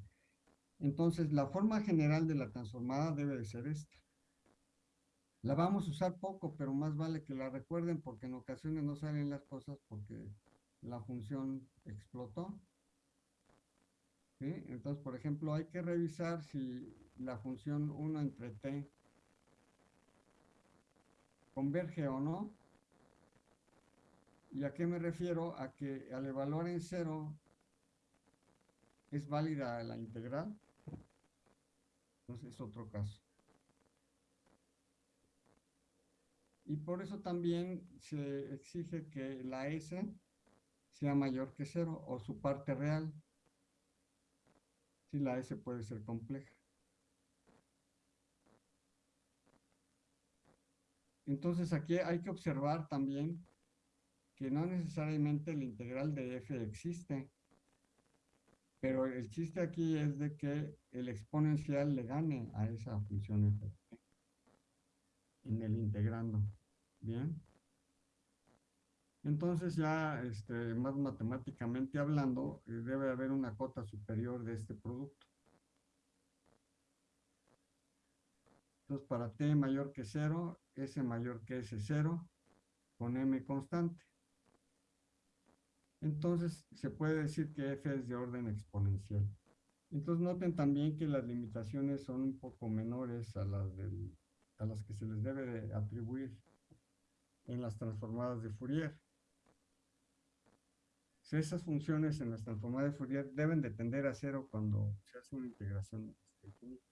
Entonces, la forma general de la transformada debe de ser esta. La vamos a usar poco, pero más vale que la recuerden porque en ocasiones no salen las cosas porque la función explotó. Entonces, por ejemplo, hay que revisar si la función 1 entre t converge o no ¿Y a qué me refiero? A que al evaluar en cero es válida la integral. Entonces es otro caso. Y por eso también se exige que la S sea mayor que cero o su parte real. Si la S puede ser compleja. Entonces aquí hay que observar también que no necesariamente la integral de f existe, pero el chiste aquí es de que el exponencial le gane a esa función f en el integrando. ¿Bien? Entonces ya este, más matemáticamente hablando, eh, debe haber una cota superior de este producto. Entonces para t mayor que 0, s mayor que s0, con m constante. Entonces se puede decir que f es de orden exponencial. Entonces noten también que las limitaciones son un poco menores a las, a las que se les debe de atribuir en las transformadas de Fourier. Si esas funciones en las transformadas de Fourier deben de tender a cero cuando se hace una integración infinita.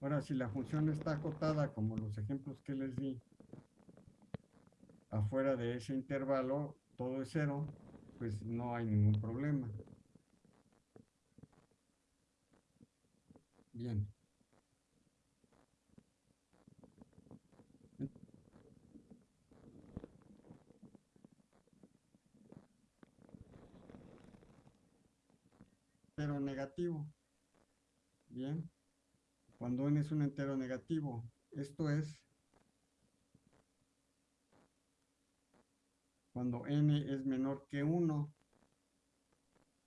Ahora, si la función está acotada, como los ejemplos que les di, afuera de ese intervalo, todo es cero, pues no hay ningún problema. Bien. Entero negativo. Bien. Cuando n es un entero negativo, esto es cuando n es menor que 1,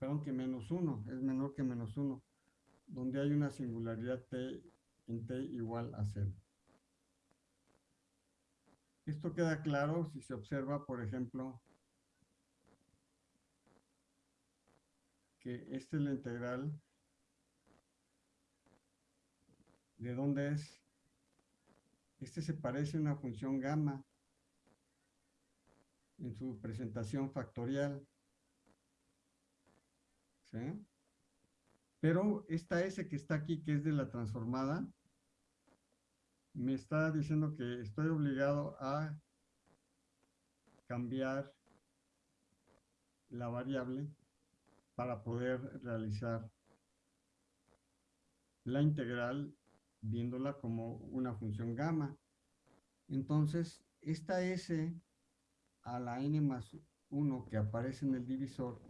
perdón, que menos 1, es menor que menos 1, donde hay una singularidad t en t igual a 0. Esto queda claro si se observa, por ejemplo, que esta es la integral de dónde es. Este se parece a una función gamma en su presentación factorial. ¿Sí? Pero esta S que está aquí, que es de la transformada, me está diciendo que estoy obligado a cambiar la variable para poder realizar la integral viéndola como una función gamma. Entonces, esta S a la n más 1 que aparece en el divisor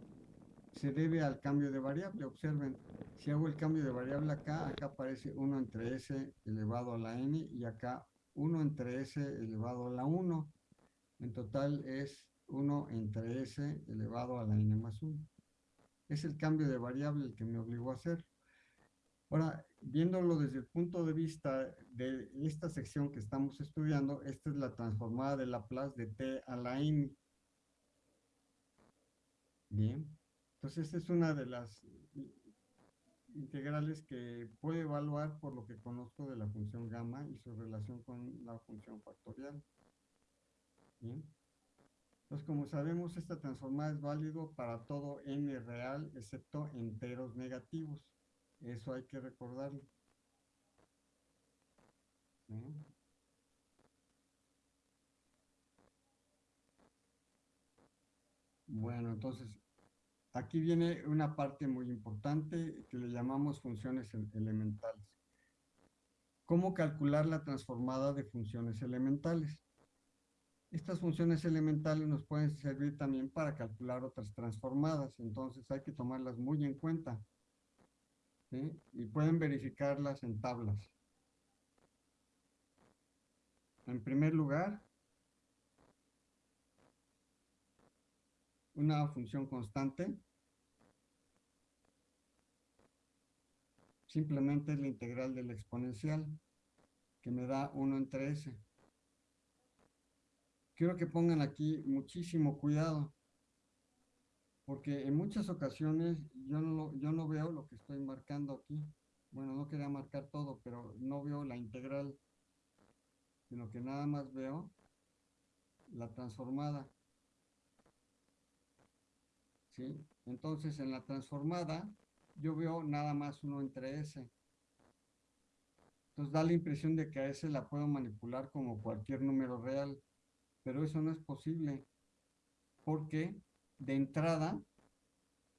se debe al cambio de variable. Observen, si hago el cambio de variable acá, acá aparece 1 entre s elevado a la n y acá 1 entre s elevado a la 1. En total es 1 entre s elevado a la n más 1. Es el cambio de variable el que me obligó a hacer. Ahora, viéndolo desde el punto de vista de esta sección que estamos estudiando, esta es la transformada de Laplace de t a la n. Bien, entonces esta es una de las integrales que puedo evaluar por lo que conozco de la función gamma y su relación con la función factorial. Bien. Entonces, como sabemos, esta transformada es válido para todo n real, excepto enteros negativos. Eso hay que recordarlo. Bueno, entonces, aquí viene una parte muy importante que le llamamos funciones elementales. ¿Cómo calcular la transformada de funciones elementales? Estas funciones elementales nos pueden servir también para calcular otras transformadas, entonces hay que tomarlas muy en cuenta y pueden verificarlas en tablas. En primer lugar, una función constante simplemente es la integral del exponencial que me da 1 entre s. Quiero que pongan aquí muchísimo cuidado porque en muchas ocasiones yo no, yo no veo lo que estoy marcando aquí. Bueno, no quería marcar todo, pero no veo la integral, sino que nada más veo la transformada. ¿Sí? Entonces, en la transformada, yo veo nada más uno entre S. Entonces da la impresión de que a S la puedo manipular como cualquier número real, pero eso no es posible, porque de entrada,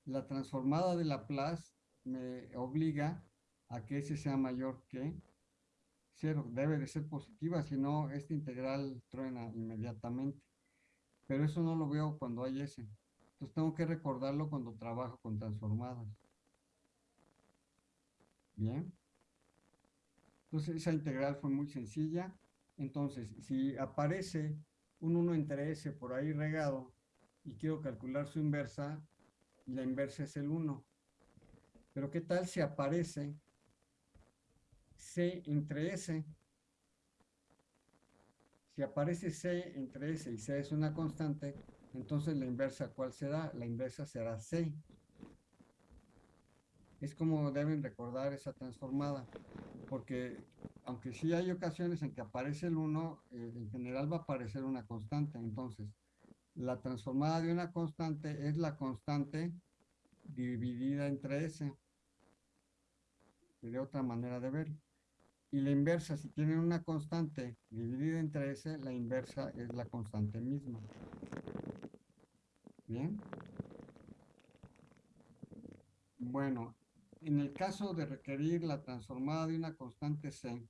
la transformada de Laplace me obliga a que S sea mayor que 0. Debe de ser positiva, si no, esta integral truena inmediatamente. Pero eso no lo veo cuando hay S. Entonces tengo que recordarlo cuando trabajo con transformadas. Bien. Entonces esa integral fue muy sencilla. Entonces, si aparece un 1 entre s por ahí regado y quiero calcular su inversa, la inversa es el 1. Pero ¿qué tal si aparece c entre s? Si aparece c entre s y c es una constante, entonces la inversa, ¿cuál será? La inversa será c. Es como deben recordar esa transformada, porque aunque sí hay ocasiones en que aparece el 1, eh, en general va a aparecer una constante. Entonces, la transformada de una constante es la constante dividida entre S. Sería otra manera de verlo. Y la inversa, si tienen una constante dividida entre S, la inversa es la constante misma. Bien. Bueno, en el caso de requerir la transformada de una constante C,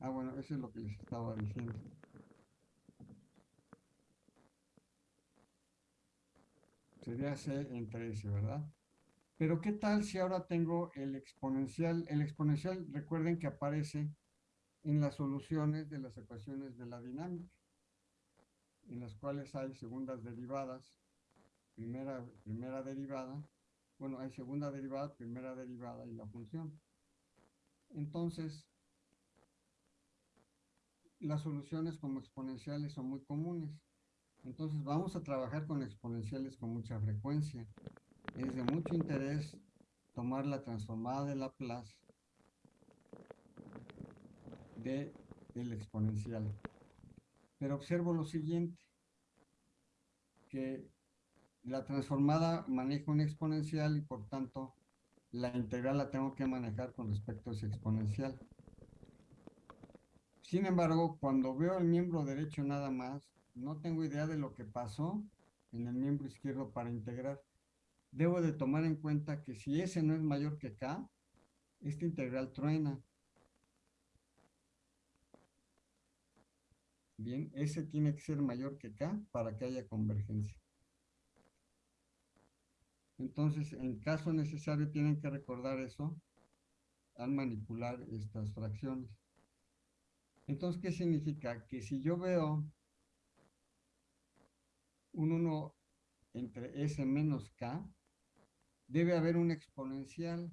ah bueno, eso es lo que les estaba diciendo. Sería C entre S, ¿verdad? Pero ¿qué tal si ahora tengo el exponencial? El exponencial, recuerden que aparece en las soluciones de las ecuaciones de la dinámica, en las cuales hay segundas derivadas, primera, primera derivada, bueno, hay segunda derivada, primera derivada y la función. Entonces, las soluciones como exponenciales son muy comunes. Entonces vamos a trabajar con exponenciales con mucha frecuencia. Es de mucho interés tomar la transformada de Laplace de exponencial. Pero observo lo siguiente, que la transformada maneja un exponencial y por tanto la integral la tengo que manejar con respecto a ese exponencial. Sin embargo, cuando veo el miembro derecho nada más, no tengo idea de lo que pasó en el miembro izquierdo para integrar. Debo de tomar en cuenta que si S no es mayor que K, esta integral truena. Bien, S tiene que ser mayor que K para que haya convergencia. Entonces, en caso necesario, tienen que recordar eso al manipular estas fracciones. Entonces, ¿qué significa? Que si yo veo un 1 entre S menos K, debe haber un exponencial,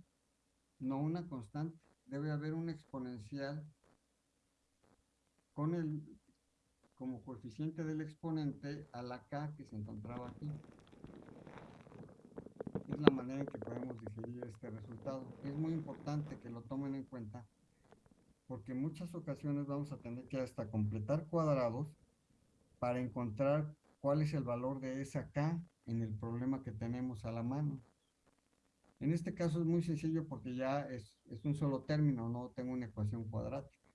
no una constante. Debe haber un exponencial con el como coeficiente del exponente a la K que se encontraba aquí es la manera en que podemos digerir este resultado. Es muy importante que lo tomen en cuenta porque en muchas ocasiones vamos a tener que hasta completar cuadrados para encontrar cuál es el valor de esa K en el problema que tenemos a la mano. En este caso es muy sencillo porque ya es, un solo término, no tengo una ecuación cuadrática.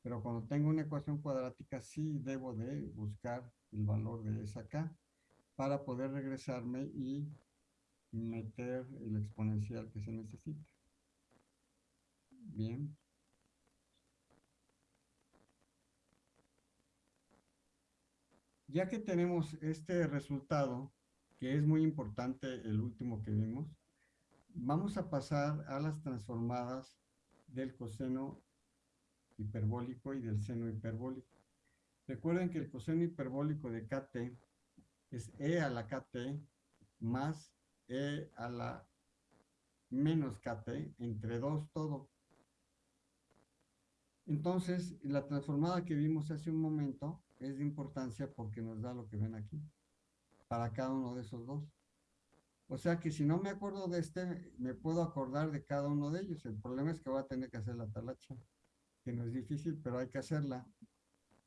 Pero cuando tengo una ecuación cuadrática sí debo de buscar el valor de esa K para poder regresarme y meter el exponencial que se necesita. Bien. Ya que tenemos este resultado, que es muy importante el último que vimos, vamos a pasar a las transformadas del coseno hiperbólico y del seno hiperbólico. Recuerden que el coseno hiperbólico de kt es e a la kt más e a la menos kt entre 2 todo. Entonces, la transformada que vimos hace un momento es de importancia porque nos da lo que ven aquí, para cada uno de esos dos. O sea que si no me acuerdo de este, me puedo acordar de cada uno de ellos. El problema es que voy a tener que hacer la talacha, que no es difícil, pero hay que hacerla.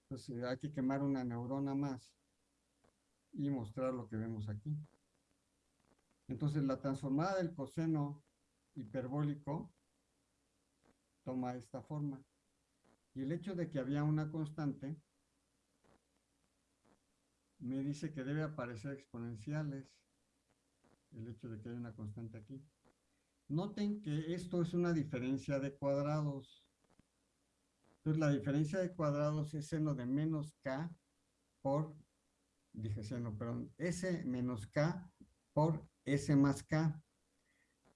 Entonces hay que quemar una neurona más y mostrar lo que vemos aquí. Entonces la transformada del coseno hiperbólico toma esta forma. Y el hecho de que había una constante me dice que debe aparecer exponenciales. El hecho de que hay una constante aquí. Noten que esto es una diferencia de cuadrados. Entonces la diferencia de cuadrados es seno de menos k por, dije seno, perdón, s menos k por S más K.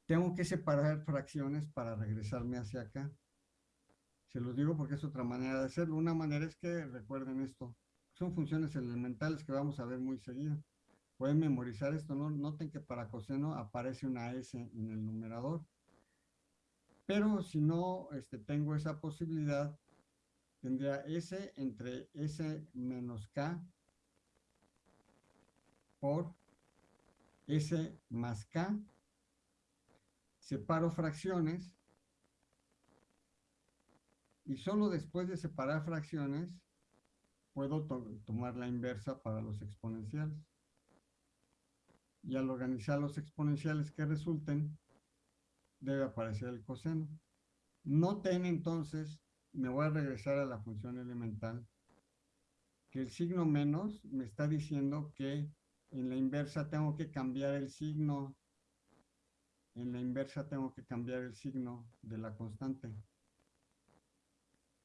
Tengo que separar fracciones para regresarme hacia acá. Se los digo porque es otra manera de hacerlo. Una manera es que recuerden esto. Son funciones elementales que vamos a ver muy seguido. Pueden memorizar esto, ¿no? Noten que para coseno aparece una S en el numerador. Pero si no este, tengo esa posibilidad, tendría S entre S menos K por S más K. Separo fracciones y solo después de separar fracciones puedo tomar la inversa para los exponenciales. Y al organizar los exponenciales que resulten, debe aparecer el coseno. Noten entonces, me voy a regresar a la función elemental, que el signo menos me está diciendo que en la inversa tengo que cambiar el signo. En la inversa tengo que cambiar el signo de la constante.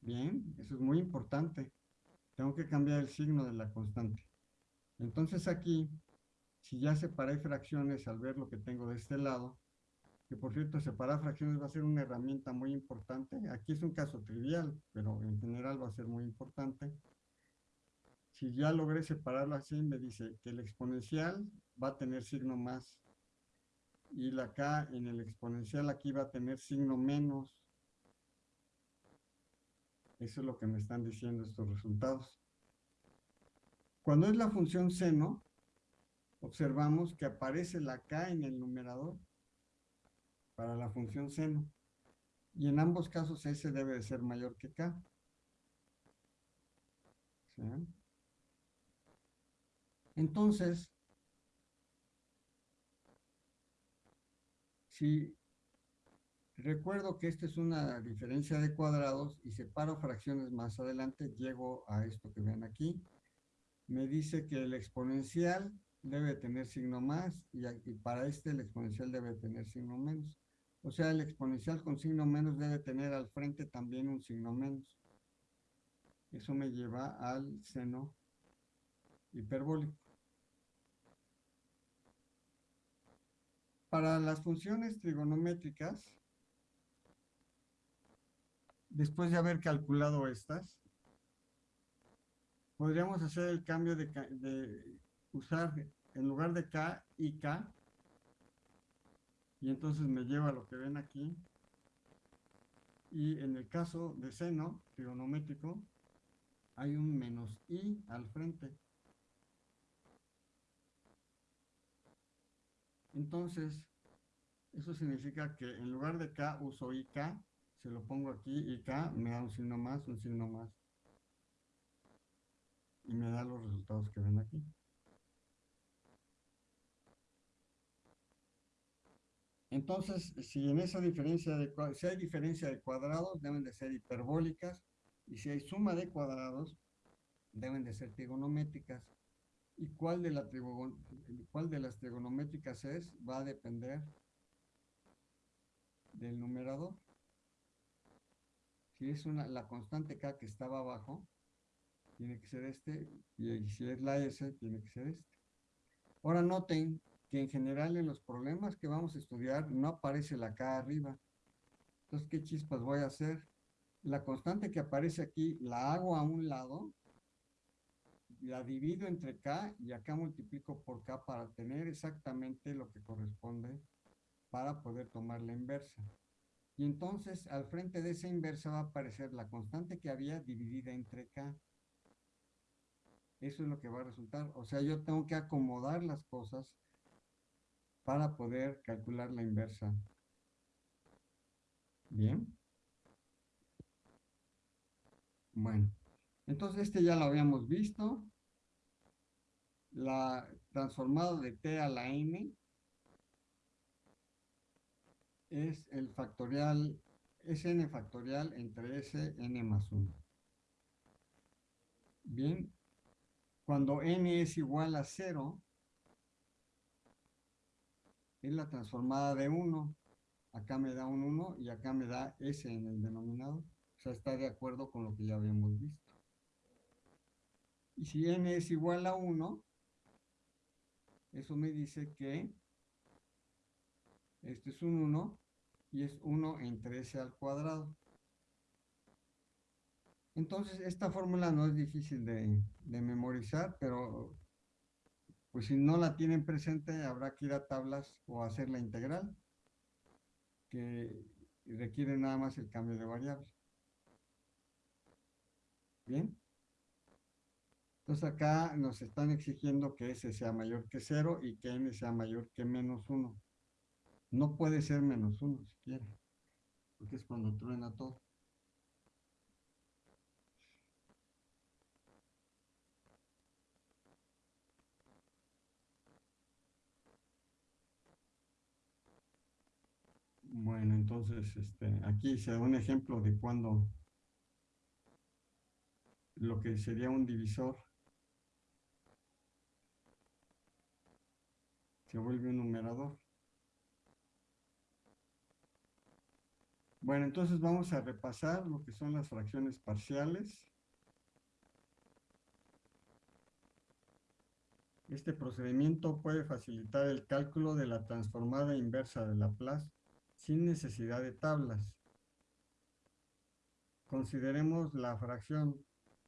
Bien, eso es muy importante. Tengo que cambiar el signo de la constante. Entonces aquí, si ya separé fracciones al ver lo que tengo de este lado, que por cierto separar fracciones va a ser una herramienta muy importante. Aquí es un caso trivial, pero en general va a ser muy importante. Si ya logré separarlo así, me dice que el exponencial va a tener signo más. Y la acá en el exponencial aquí va a tener signo menos. Eso es lo que me están diciendo estos resultados. Cuando es la función seno, observamos que aparece la k en el numerador para la función seno. Y en ambos casos S debe de ser mayor que K. Entonces, si recuerdo que esta es una diferencia de cuadrados y separo fracciones más adelante, llego a esto que ven aquí. Me dice que el exponencial debe tener signo más y, y para este el exponencial debe tener signo menos. O sea, el exponencial con signo menos debe tener al frente también un signo menos. Eso me lleva al seno hiperbólico. Para las funciones trigonométricas, después de haber calculado estas, podríamos hacer el cambio de, usar en lugar de k y k, y entonces me lleva a lo que ven aquí. Y en el caso de seno trigonométrico, hay un menos i al frente. Entonces, eso significa que en lugar de k uso ik, se lo pongo aquí, ik me da un signo más, un signo más. Y me da los resultados que ven aquí. Entonces, si en esa diferencia de si hay diferencia de cuadrados, deben de ser hiperbólicas, y si hay suma de cuadrados, deben de ser trigonométricas. ¿Y cuál de, la cuál de las trigonométricas es? Va a depender del numerador. Si es una, la constante k que estaba abajo, tiene que ser este, y si es la s, tiene que ser este. Ahora noten que en general en los problemas que vamos a estudiar no aparece la K arriba. Entonces, ¿qué chispas voy a hacer? La constante que aparece aquí la hago a un lado, la divido entre K y acá multiplico por K para tener exactamente lo que corresponde para poder tomar la inversa. Y entonces al frente de esa inversa va a aparecer la constante que había dividida entre K. Eso es lo que va a resultar. O sea, yo tengo que acomodar las cosas para poder calcular la inversa. Bien. Bueno, entonces este ya lo habíamos visto. La transformada de t a la n es el factorial, es n factorial entre s, n más 1. Bien, cuando n es igual a 0, es la transformada de 1. Acá me da un 1 y acá me da S en el denominador. O sea, está de acuerdo con lo que ya habíamos visto. Y si n es igual a 1, eso me dice que este es un 1 y es 1 entre S al cuadrado. Entonces, esta fórmula no es difícil de, memorizar, pero pues si no la tienen presente, habrá que ir a tablas o hacer la integral, que requiere nada más el cambio de variable. ¿Bien? Entonces acá nos están exigiendo que S sea mayor que 0 y que N sea mayor que menos 1. No puede ser menos 1 siquiera, porque es cuando truena todo. Bueno, entonces este, aquí se da un ejemplo de cuando lo que sería un divisor se vuelve un numerador. Bueno, entonces vamos a repasar lo que son las fracciones parciales. Este procedimiento puede facilitar el cálculo de la transformada inversa de Laplace sin necesidad de tablas. Consideremos la fracción.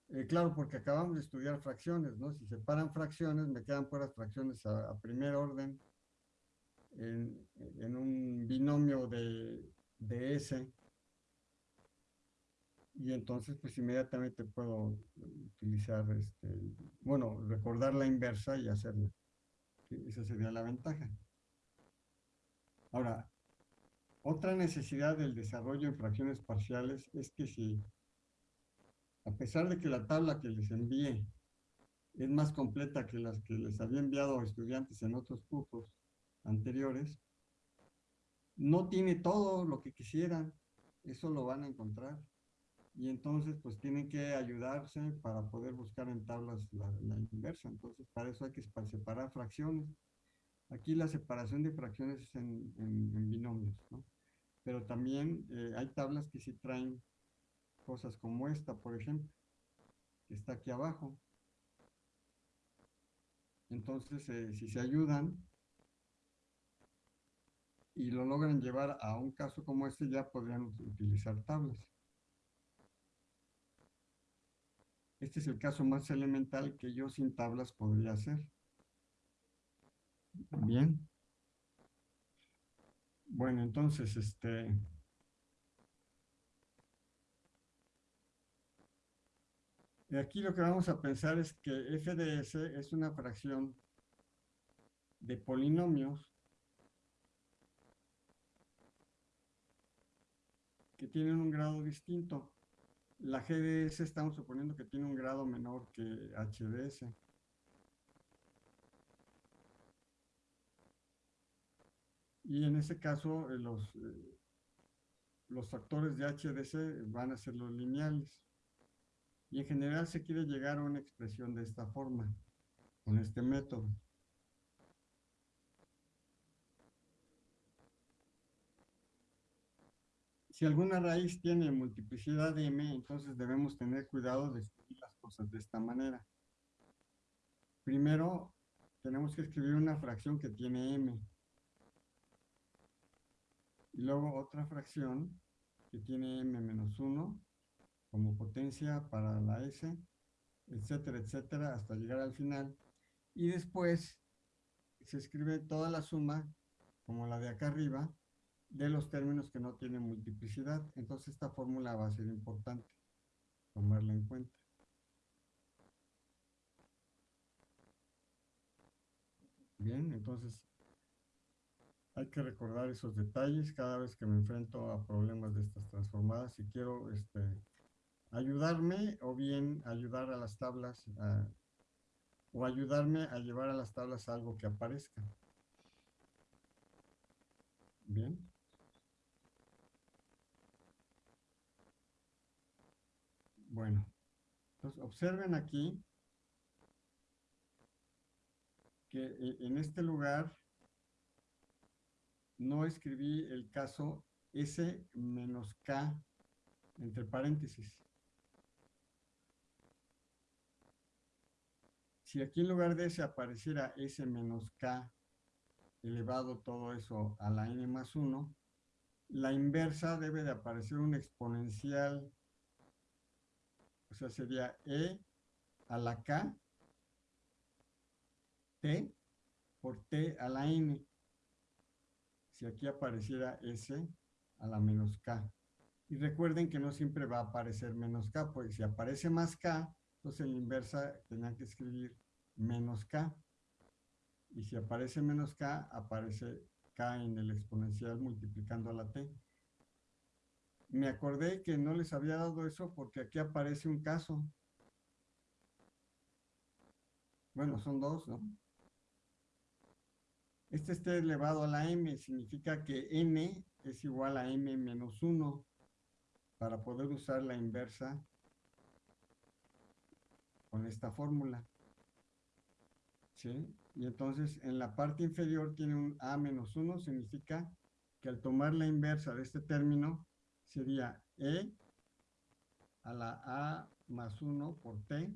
Eh, claro, porque acabamos de estudiar fracciones, ¿no? Si separan fracciones, me quedan puras fracciones a, primer orden en, un binomio de, de S. Y entonces, pues inmediatamente puedo utilizar, este, bueno, recordar la inversa y hacerla. Esa sería la ventaja. Ahora, otra necesidad del desarrollo en fracciones parciales es que si, a pesar de que la tabla que les envíe es más completa que las que les había enviado a estudiantes en otros cursos anteriores, no tiene todo lo que quisieran, eso lo van a encontrar. Y entonces, pues tienen que ayudarse para poder buscar en tablas la, inversa. Entonces, para eso hay que separar fracciones. Aquí la separación de fracciones es en, binomios, ¿no? pero también eh, hay tablas que sí traen cosas como esta, por ejemplo, que está aquí abajo. Entonces, eh, si se ayudan y lo logran llevar a un caso como este, ya podrían utilizar tablas. Este es el caso más elemental que yo sin tablas podría hacer. Bien. Bueno, entonces, este... Aquí lo que vamos a pensar es que f de s es una fracción de polinomios que tienen un grado distinto. La g de s estamos suponiendo que tiene un grado menor que h de s. Y en ese caso, eh, los, eh, los factores de HDC van a ser los lineales. Y en general se quiere llegar a una expresión de esta forma, con este método. Si alguna raíz tiene multiplicidad de m, entonces debemos tener cuidado de escribir las cosas de esta manera. Primero, tenemos que escribir una fracción que tiene m y luego otra fracción que tiene m menos 1 como potencia para la s, etcétera, etcétera, hasta llegar al final. Y después se escribe toda la suma, como la de acá arriba, de los términos que no tienen multiplicidad. Entonces esta fórmula va a ser importante tomarla en cuenta. Bien, entonces hay que recordar esos detalles cada vez que me enfrento a problemas de estas transformadas y quiero este, ayudarme o bien ayudar a las tablas o ayudarme a llevar a las tablas algo que aparezca. Bien. Bueno, entonces observen aquí que eh, en este lugar no escribí el caso S menos K entre paréntesis. Si aquí en lugar de S apareciera S menos K elevado todo eso a la N más 1, la inversa debe de aparecer un exponencial O sea, sería E a la K, T por T a la N. Si aquí apareciera S a la menos K. Y recuerden que no siempre va a aparecer menos K, porque si aparece más K, entonces en la inversa tendrán que escribir menos K. Y si aparece menos K, aparece K en el exponencial multiplicando a la T. Me acordé que no les había dado eso porque aquí aparece un caso. Bueno, son dos, ¿no? Este está elevado a la m, significa que n es igual a m menos 1 para poder usar la inversa con esta fórmula. ¿Sí? Y entonces en la parte inferior tiene un a menos 1, significa que al tomar la inversa de este término sería e a la a más 1 por t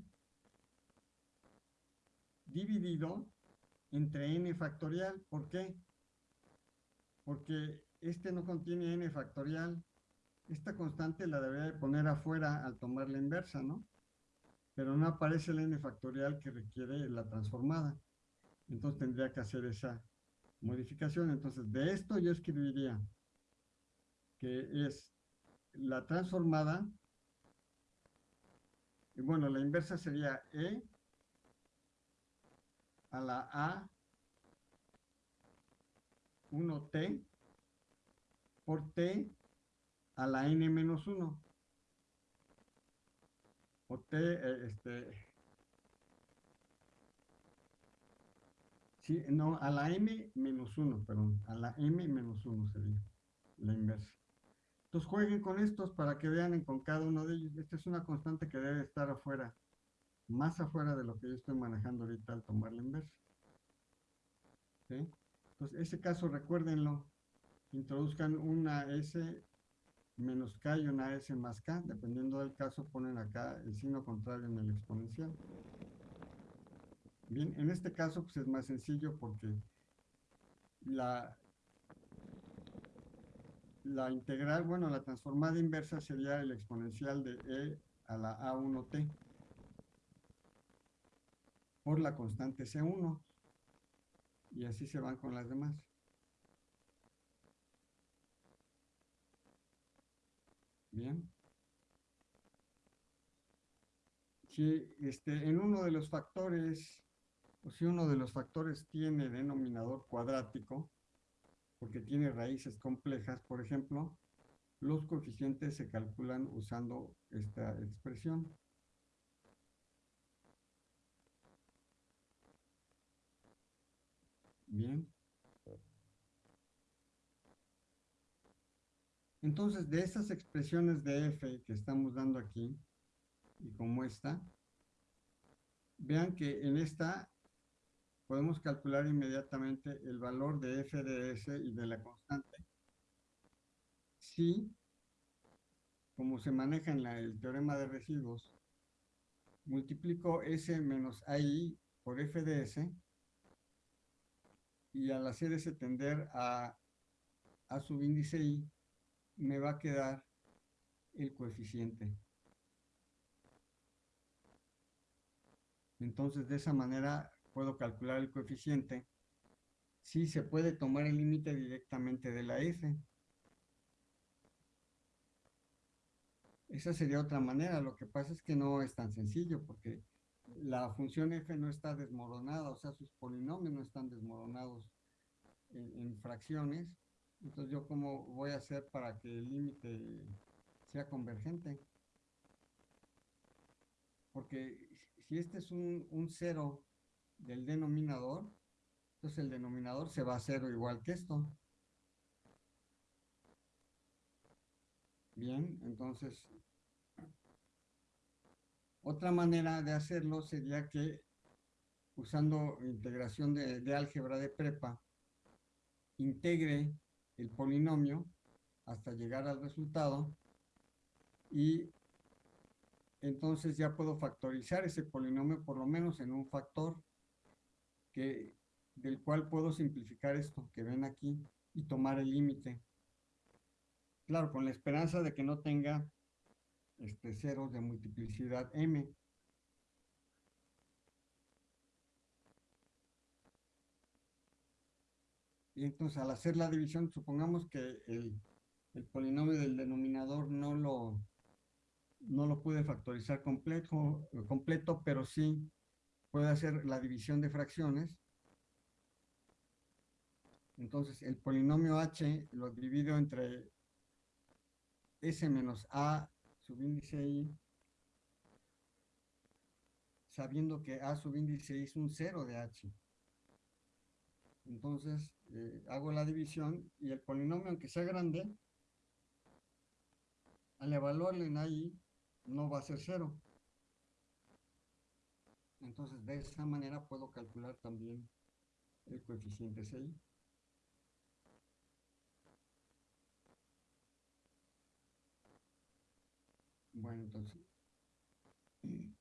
dividido entre n factorial. ¿Por qué? Porque este no contiene n factorial. Esta constante la debería de poner afuera al tomar la inversa, ¿no? Pero no aparece el n factorial que requiere la transformada. Entonces tendría que hacer esa modificación. Entonces de esto yo escribiría que es la transformada, y bueno, la inversa sería e a la a 1t por t a la n menos 1. O t, eh, este... Sí, no, a la m menos 1, perdón, a la m menos 1 sería la inversa. Entonces jueguen con estos para que vean con cada uno de ellos. Esta es una constante que debe estar afuera, más afuera de lo que yo estoy manejando ahorita al tomar la inversa. Entonces, ese caso recuérdenlo. Introduzcan una S menos K y una S más K. Dependiendo del caso, ponen acá el signo contrario en el exponencial. Bien, en este caso pues es más sencillo porque la, la integral, bueno, la transformada inversa sería el exponencial de e a la a1t por la constante c1 y así se van con las demás. Bien. Si este, en uno de los factores, o si uno de los factores tiene denominador cuadrático, porque tiene raíces complejas, por ejemplo, los coeficientes se calculan usando esta expresión. Bien. Entonces, de estas expresiones de f que estamos dando aquí, y como esta, vean que en esta podemos calcular inmediatamente el valor de f de s y de la constante si, como se maneja en el teorema de residuos, multiplico s menos ai por f de s y al hacer ese tender a, a subíndice i, me va a quedar el coeficiente. Entonces, de esa manera puedo calcular el coeficiente, si se puede tomar el límite directamente de la f. Esa sería otra manera, lo que pasa es que no es tan sencillo, porque la función f no está desmoronada, o sea, sus polinomios no están desmoronados en, en fracciones, entonces yo cómo voy a hacer para que el límite sea convergente. Porque si este es un, un cero del denominador, entonces el denominador se va a cero igual que esto. Bien, entonces, otra manera de hacerlo sería que usando integración de, de álgebra de prepa, integre el polinomio hasta llegar al resultado y entonces ya puedo factorizar ese polinomio por lo menos en un factor que, del cual puedo simplificar esto que ven aquí y tomar el límite. Claro, con la esperanza de que no tenga este, ceros de multiplicidad m. Y entonces al hacer la división, supongamos que el, el polinomio del denominador no lo, no lo puede factorizar completo, completo, pero sí puede hacer la división de fracciones. Entonces, el polinomio h lo divido entre s menos a subíndice i, sabiendo que a subíndice es un cero de h. Entonces, eh, hago la división y el polinomio, aunque sea grande, al evaluarlo en ahí, no va a ser cero. Entonces, de esa manera puedo calcular también el coeficiente CI. Bueno, entonces,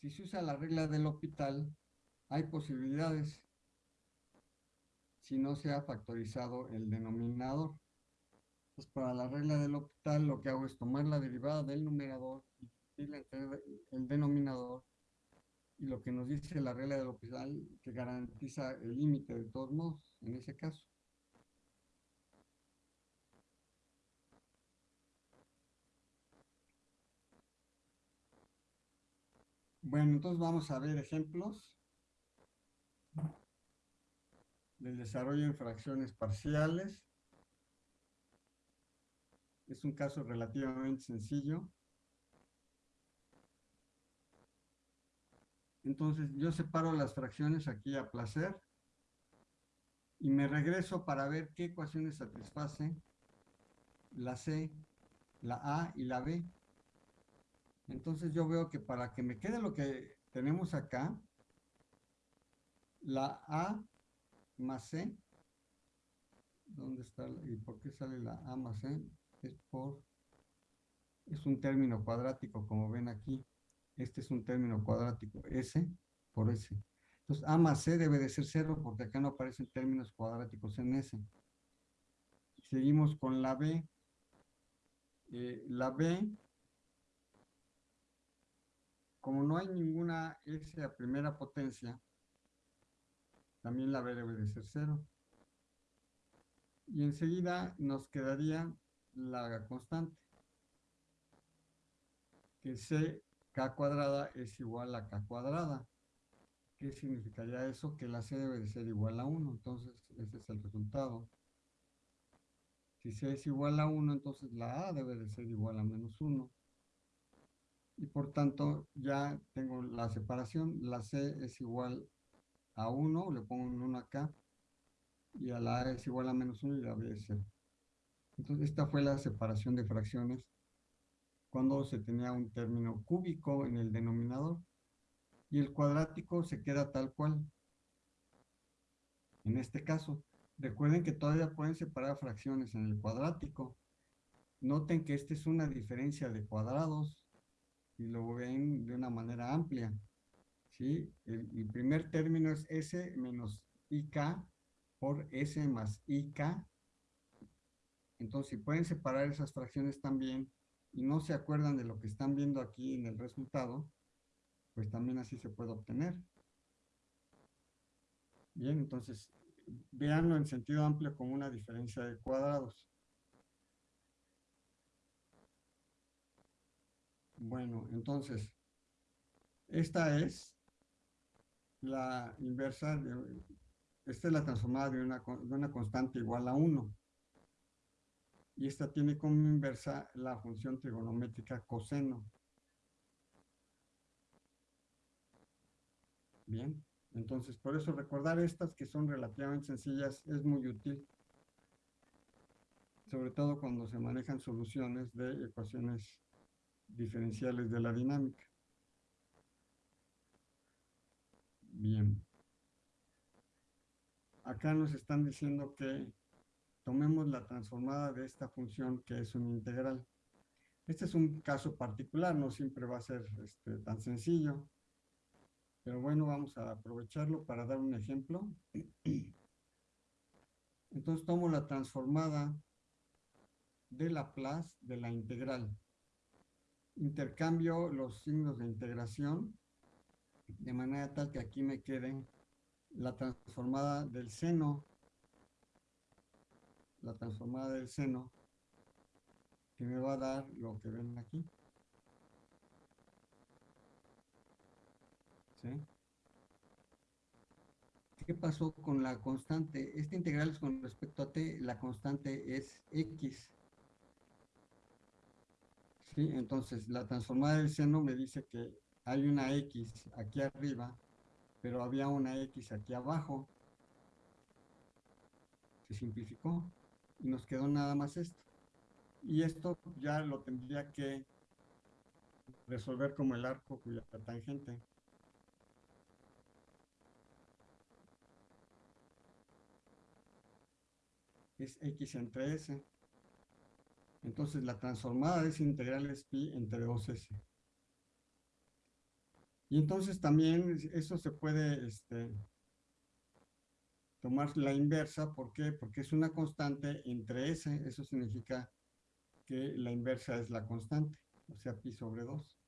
si se usa la regla del hospital, hay posibilidades si no se ha factorizado el denominador. Pues para la regla del hospital lo que hago es tomar la derivada del numerador y el denominador y lo que nos dice la regla del hospital que garantiza el límite de todos modos en ese caso. Bueno, entonces vamos a ver ejemplos del desarrollo en fracciones parciales. Es un caso relativamente sencillo. Entonces yo separo las fracciones aquí a placer y me regreso para ver qué ecuaciones satisface la C, la A y la B. Entonces yo veo que para que me quede lo que tenemos acá, la A más C, ¿dónde está? ¿Y por qué sale la A más C? Es por, es un término cuadrático, como ven aquí. Este es un término cuadrático, S por S. Entonces, A más C debe de ser cero, porque acá no aparecen términos cuadráticos en S. Seguimos con la B. Eh, la B como no hay ninguna S a primera potencia, también la B debe de ser cero. Y enseguida nos quedaría la constante, que C K cuadrada es igual a K cuadrada. ¿Qué significaría eso? Que la C debe de ser igual a 1, entonces ese es el resultado. Si C es igual a 1, entonces la A debe de ser igual a menos 1 y por tanto ya tengo la separación, la C es igual a 1, le pongo un 1 acá, y a la A es igual a menos 1 y la B es 0. Entonces esta fue la separación de fracciones cuando se tenía un término cúbico en el denominador y el cuadrático se queda tal cual. En este caso, recuerden que todavía pueden separar fracciones en el cuadrático. Noten que esta es una diferencia de cuadrados y lo ven de una manera amplia. ¿sí? El, primer término es S menos IK por S más IK. Entonces, si pueden separar esas fracciones también y no se acuerdan de lo que están viendo aquí en el resultado, pues también así se puede obtener. Bien, entonces, véanlo en sentido amplio como una diferencia de cuadrados. Bueno, entonces, esta es la inversa, de, esta es la transformada de una, de una constante igual a 1. Y esta tiene como inversa la función trigonométrica coseno. Bien, entonces por eso recordar estas que son relativamente sencillas es muy útil. Sobre todo cuando se manejan soluciones de ecuaciones diferenciales de la dinámica. Bien. Acá nos están diciendo que tomemos la transformada de esta función que es un integral. Este es un caso particular, no siempre va a ser este, tan sencillo. Pero bueno, vamos a aprovecharlo para dar un ejemplo. Entonces tomo la transformada de Laplace de la integral. Intercambio los signos de integración de manera tal que aquí me quede la transformada del seno, la transformada del seno, que me va a dar lo que ven aquí. ¿Sí? ¿Qué pasó con la constante? Esta integral es con respecto a t, la constante es x. ¿Sí? Entonces, la transformada del seno me dice que hay una x aquí arriba, pero había una x aquí abajo. Se simplificó y nos quedó nada más esto. Y esto ya lo tendría que resolver como el arco cuya tangente. es x entre s. Entonces la transformada de esa integral es pi entre 2s. Y entonces también eso se puede este, tomar la inversa. ¿Por qué? Porque es una constante entre s. Eso significa que la inversa es la constante, o sea, pi sobre 2.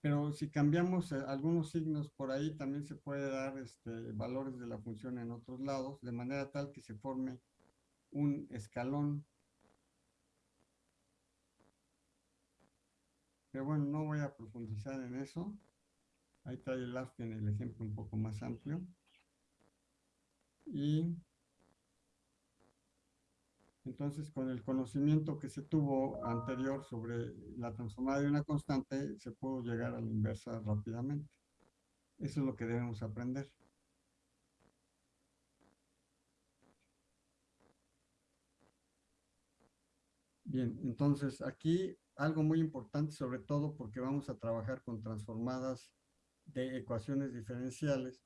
Pero si cambiamos eh, algunos signos por ahí, también se puede dar este, valores de la función en otros lados, de manera tal que se forme un escalón. Pero bueno, no voy a profundizar en eso. Ahí trae el en el ejemplo un poco más amplio. Y entonces, con el conocimiento que se tuvo anterior sobre la transformada de una constante, se pudo llegar a la inversa rápidamente. Eso es lo que debemos aprender. Bien, entonces aquí algo muy importante, sobre todo porque vamos a trabajar con transformadas de ecuaciones diferenciales,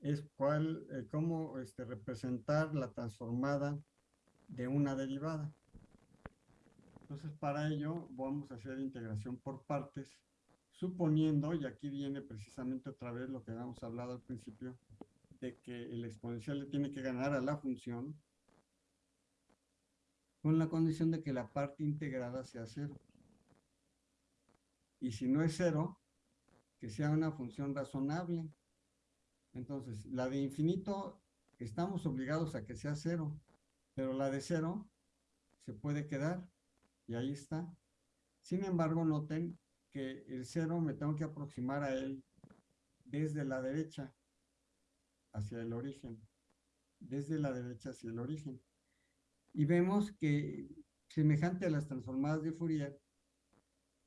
es cuál, eh, cómo este, representar la transformada de una derivada. Entonces, para ello vamos a hacer integración por partes, suponiendo, y aquí viene precisamente otra vez lo que habíamos hablado al principio, de que el exponencial le tiene que ganar a la función con la condición de que la parte integrada sea cero. Y si no es cero, que sea una función razonable. Entonces, la de infinito, estamos obligados a que sea cero, pero la de cero se puede quedar y ahí está. Sin embargo, noten que el cero me tengo que aproximar a él desde la derecha hacia el origen, desde la derecha hacia el origen. Y vemos que semejante a las transformadas de Fourier,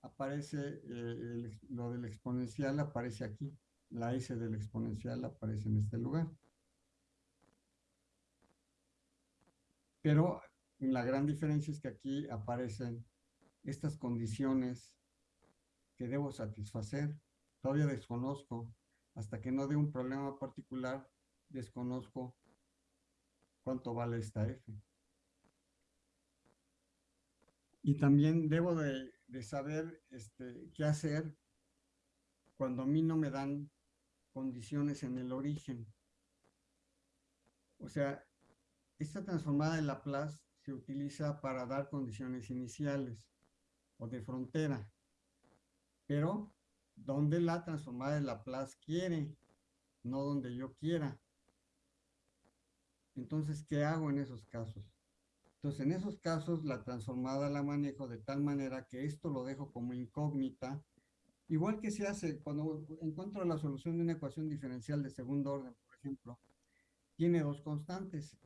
aparece eh, lo del exponencial aparece aquí, la S del exponencial aparece en este lugar. Pero la gran diferencia es que aquí aparecen estas condiciones que debo satisfacer. Todavía desconozco, hasta que no dé un problema particular, desconozco cuánto vale esta F. Y también debo de, saber este, qué hacer cuando a mí no me dan condiciones en el origen. O sea, esta transformada de Laplace se utiliza para dar condiciones iniciales o de frontera, pero donde la transformada de Laplace quiere, no donde yo quiera. Entonces, ¿qué hago en esos casos? Entonces, en esos casos, la transformada la manejo de tal manera que esto lo dejo como incógnita, igual que se hace cuando encuentro la solución de una ecuación diferencial de segundo orden, por ejemplo, tiene dos constantes.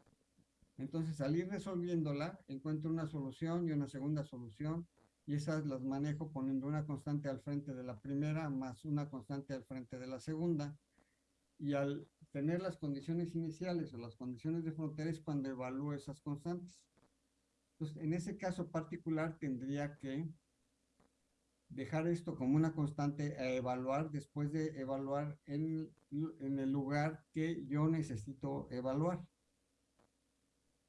Entonces, al ir resolviéndola, encuentro una solución y una segunda solución, y esas las manejo poniendo una constante al frente de la primera más una constante al frente de la segunda. Y al tener las condiciones iniciales o las condiciones de frontera es cuando evalúo esas constantes. Entonces, en ese caso particular tendría que dejar esto como una constante a evaluar después de evaluar en, en el lugar que yo necesito evaluar.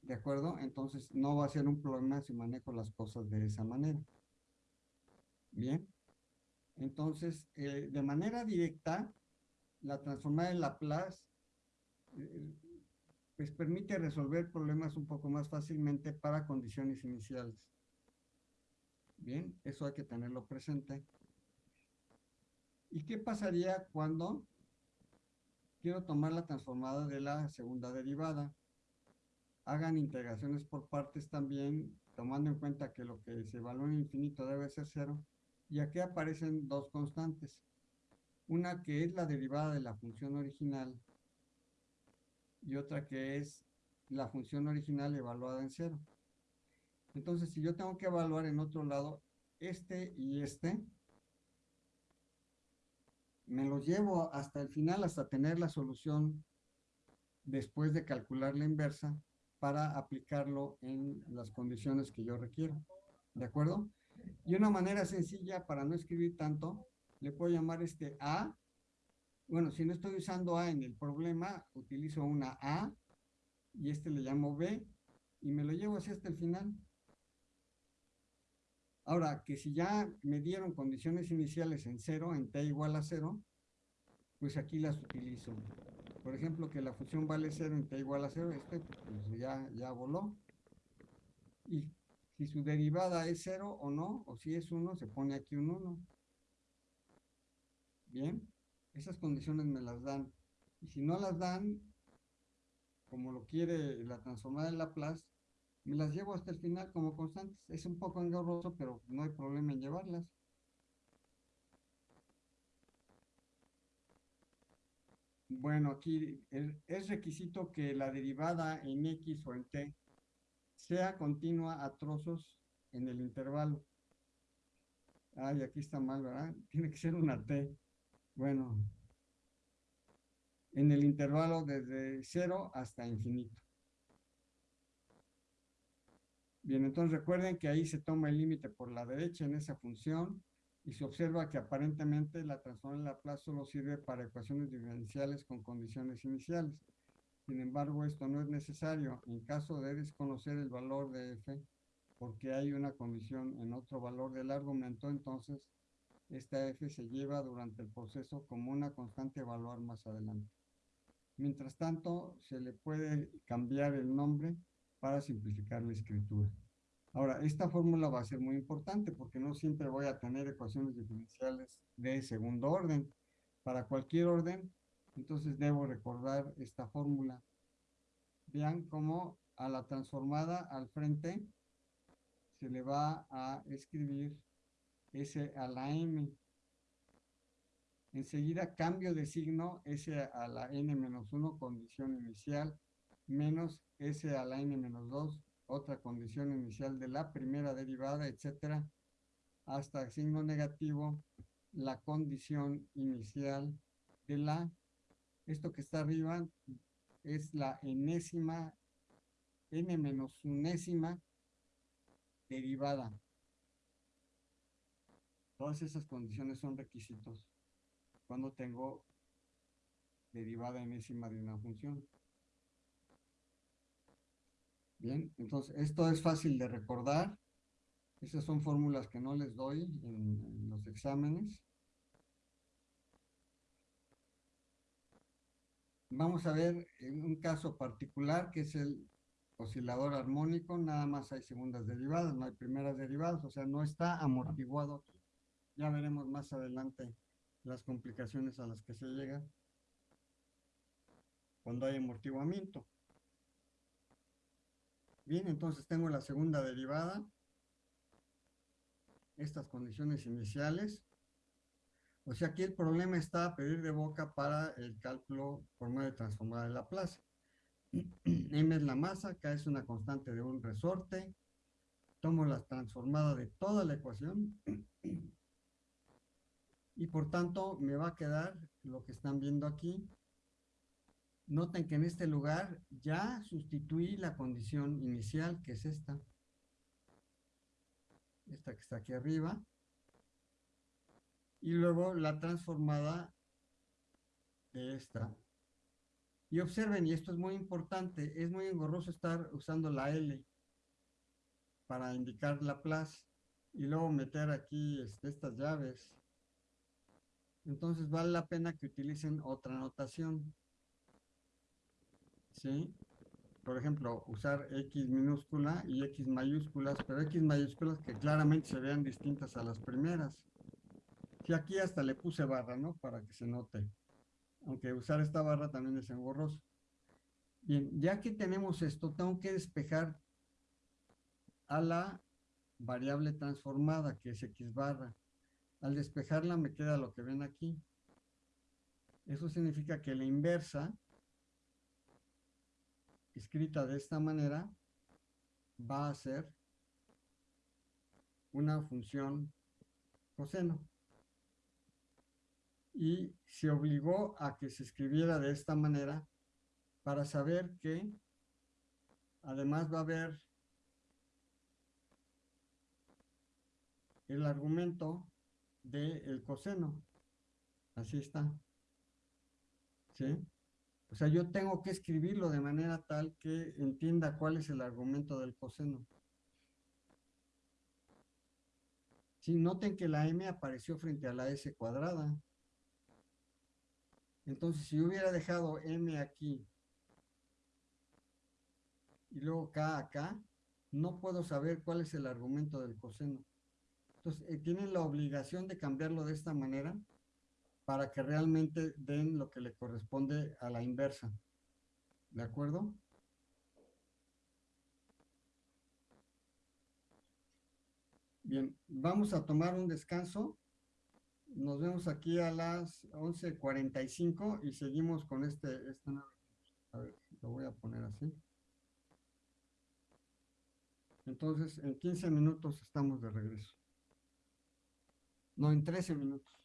¿De acuerdo? Entonces no va a ser un problema si manejo las cosas de esa manera. Bien. Entonces, eh, de manera directa, la transformada de Laplace, eh, pues permite resolver problemas un poco más fácilmente para condiciones iniciales. Bien, eso hay que tenerlo presente. ¿Y qué pasaría cuando quiero tomar la transformada de la segunda derivada? Hagan integraciones por partes también, tomando en cuenta que lo que se evalúa en infinito debe ser cero. Y aquí aparecen dos constantes. Una que es la derivada de la función original y otra que es la función original evaluada en cero. Entonces, si yo tengo que evaluar en otro lado este y este, me lo llevo hasta el final, hasta tener la solución después de calcular la inversa para aplicarlo en las condiciones que yo requiero. ¿De acuerdo? Y una manera sencilla para no escribir tanto, le puedo llamar este A. Bueno, si no estoy usando A en el problema, utilizo una A y este le llamo B y me lo llevo así hasta el final. Ahora, que si ya me dieron condiciones iniciales en cero, en t igual a cero, pues aquí las utilizo. Por ejemplo, que la función vale cero en t igual a cero, este pues ya, ya voló. Y si su derivada es cero o no, o si es uno, se pone aquí un 1. Bien, esas condiciones me las dan. Y si no las dan, como lo quiere la transformada de Laplace, me las llevo hasta el final como constantes. Es un poco engorroso, pero no hay problema en llevarlas. Bueno, aquí es requisito que la derivada en X o en T sea continua a trozos en el intervalo. Ay, aquí está mal, ¿verdad? Tiene que ser una T. Bueno, en el intervalo desde 0 hasta infinito. Bien, entonces recuerden que ahí se toma el límite por la derecha en esa función y se observa que aparentemente la transformación de Laplace solo sirve para ecuaciones diferenciales con condiciones iniciales. Sin embargo, esto no es necesario en caso de desconocer el valor de f, porque hay una condición en otro valor del argumento, entonces esta f se lleva durante el proceso como una constante a evaluar más adelante. Mientras tanto, se le puede cambiar el nombre para simplificar la escritura. Ahora, esta fórmula va a ser muy importante porque no siempre voy a tener ecuaciones diferenciales de segundo orden. Para cualquier orden, entonces debo recordar esta fórmula. Vean cómo a la transformada al frente se le va a escribir S a la M. Enseguida cambio de signo S a la N menos 1, condición inicial, menos S a la N menos 2, otra condición inicial de la primera derivada, etcétera, hasta signo negativo, la condición inicial de la, esto que está arriba es la enésima, n menos unésima derivada. Todas esas condiciones son requisitos cuando tengo derivada enésima de una función. Bien, entonces esto es fácil de recordar. Esas son fórmulas que no les doy en, los exámenes. Vamos a ver un caso particular que es el oscilador armónico, nada más hay segundas derivadas, no hay primeras derivadas, o sea, no está amortiguado Ya veremos más adelante las complicaciones a las que se llega cuando hay amortiguamiento. Bien, entonces tengo la segunda derivada. Estas condiciones iniciales. O sea, aquí el problema está a pedir de boca para el cálculo por medio de transformada de Laplace. M es la masa, K es una constante de un resorte. Tomo la transformada de toda la ecuación. Y por tanto me va a quedar lo que están viendo aquí, Noten que en este lugar ya sustituí la condición inicial, que es esta. Esta que está aquí arriba. Y luego la transformada de esta. Y observen, y esto es muy importante, es muy engorroso estar usando la L para indicar la plus y luego meter aquí este, estas llaves. Entonces vale la pena que utilicen otra notación. ¿sí? por ejemplo, usar X minúscula y X mayúsculas, pero X mayúsculas que claramente se vean distintas a las primeras. Y aquí hasta le puse barra, ¿no? Para que se note. Aunque usar esta barra también es engorroso. Bien, ya que tenemos esto, tengo que despejar a la variable transformada, que es X barra. Al despejarla me queda lo que ven aquí. Eso significa que la inversa, escrita de esta manera, va a ser una función coseno y se obligó a que se escribiera de esta manera para saber que además va a haber el argumento del coseno. Así está. ¿Sí? O sea, yo tengo que escribirlo de manera tal que entienda cuál es el argumento del coseno. Sí, noten que la m apareció frente a la s cuadrada. Entonces, si hubiera dejado m aquí y luego k acá, no puedo saber cuál es el argumento del coseno. Entonces, eh, tienen la obligación de cambiarlo de esta manera para que realmente den lo que le corresponde a la inversa. ¿De acuerdo? Bien, vamos a tomar un descanso nos vemos aquí a las 11.45 y seguimos con este, a ver, lo voy a poner así. Entonces, en 15 minutos estamos de regreso. No, en 13 minutos.